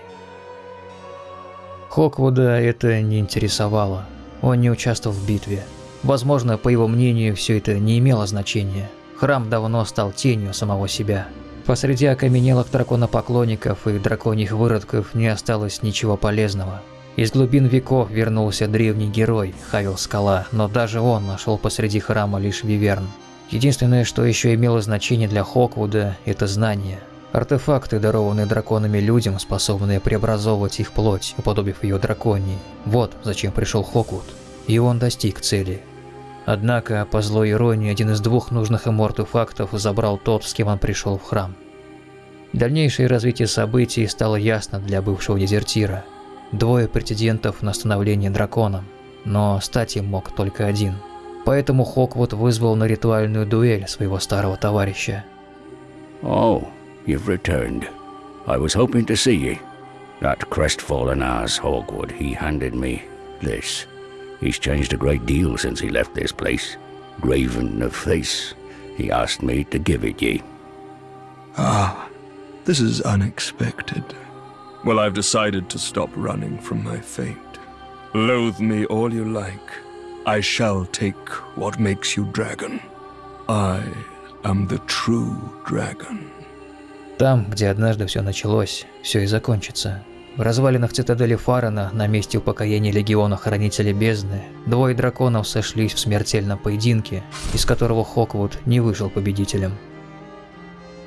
Хоквуда это не интересовало. Он не участвовал в битве, Возможно, по его мнению, все это не имело значения. Храм давно стал тенью самого себя. Посреди окаменелых драконопоклонников и драконьих выродков не осталось ничего полезного. Из глубин веков вернулся древний герой, Хавил Скала, но даже он нашел посреди храма лишь Виверн. Единственное, что еще имело значение для Хоквуда, это знание. Артефакты, дарованные драконами людям, способные преобразовывать их плоть, уподобив ее драконии. Вот зачем пришел Хоквуд. И он достиг цели. Однако, по злой иронии, один из двух нужных ему артефактов забрал тот, с кем он пришел в храм. Дальнейшее развитие событий стало ясно для бывшего дезертира. Двое претендентов на становление драконом. но стать им мог только один. Поэтому Хоквуд вызвал на ритуальную дуэль своего старого товарища. Oh, you've returned. I was hoping to see ye. That crestfallen ass Hawkwood, he handed me this. He's changed a great deal since he left this place. Graven of face. He asked me to give it ye. Ah, this is unexpected. Well, I've decided to stop running from my fate. Loathe me all you like. I shall take what makes you dragon. I am the true dragon. Там, где однажды все началось, все и закончится. В развалинах цитадели Фарана, на месте упокоения легиона Хранителей Бездны, двое драконов сошлись в смертельном поединке, из которого Хоквуд не вышел победителем.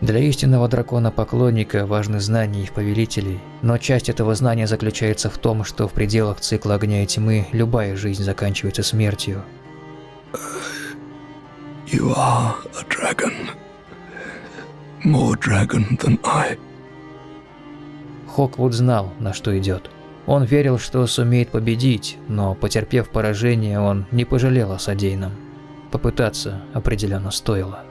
Для истинного дракона-поклонника важны знания их повелителей, но часть этого знания заключается в том, что в пределах цикла огня и тьмы любая жизнь заканчивается смертью. You are a dragon. More dragon than I. Хоквуд знал, на что идет. Он верил, что сумеет победить, но, потерпев поражение, он не пожалел о содеянном. Попытаться определенно стоило.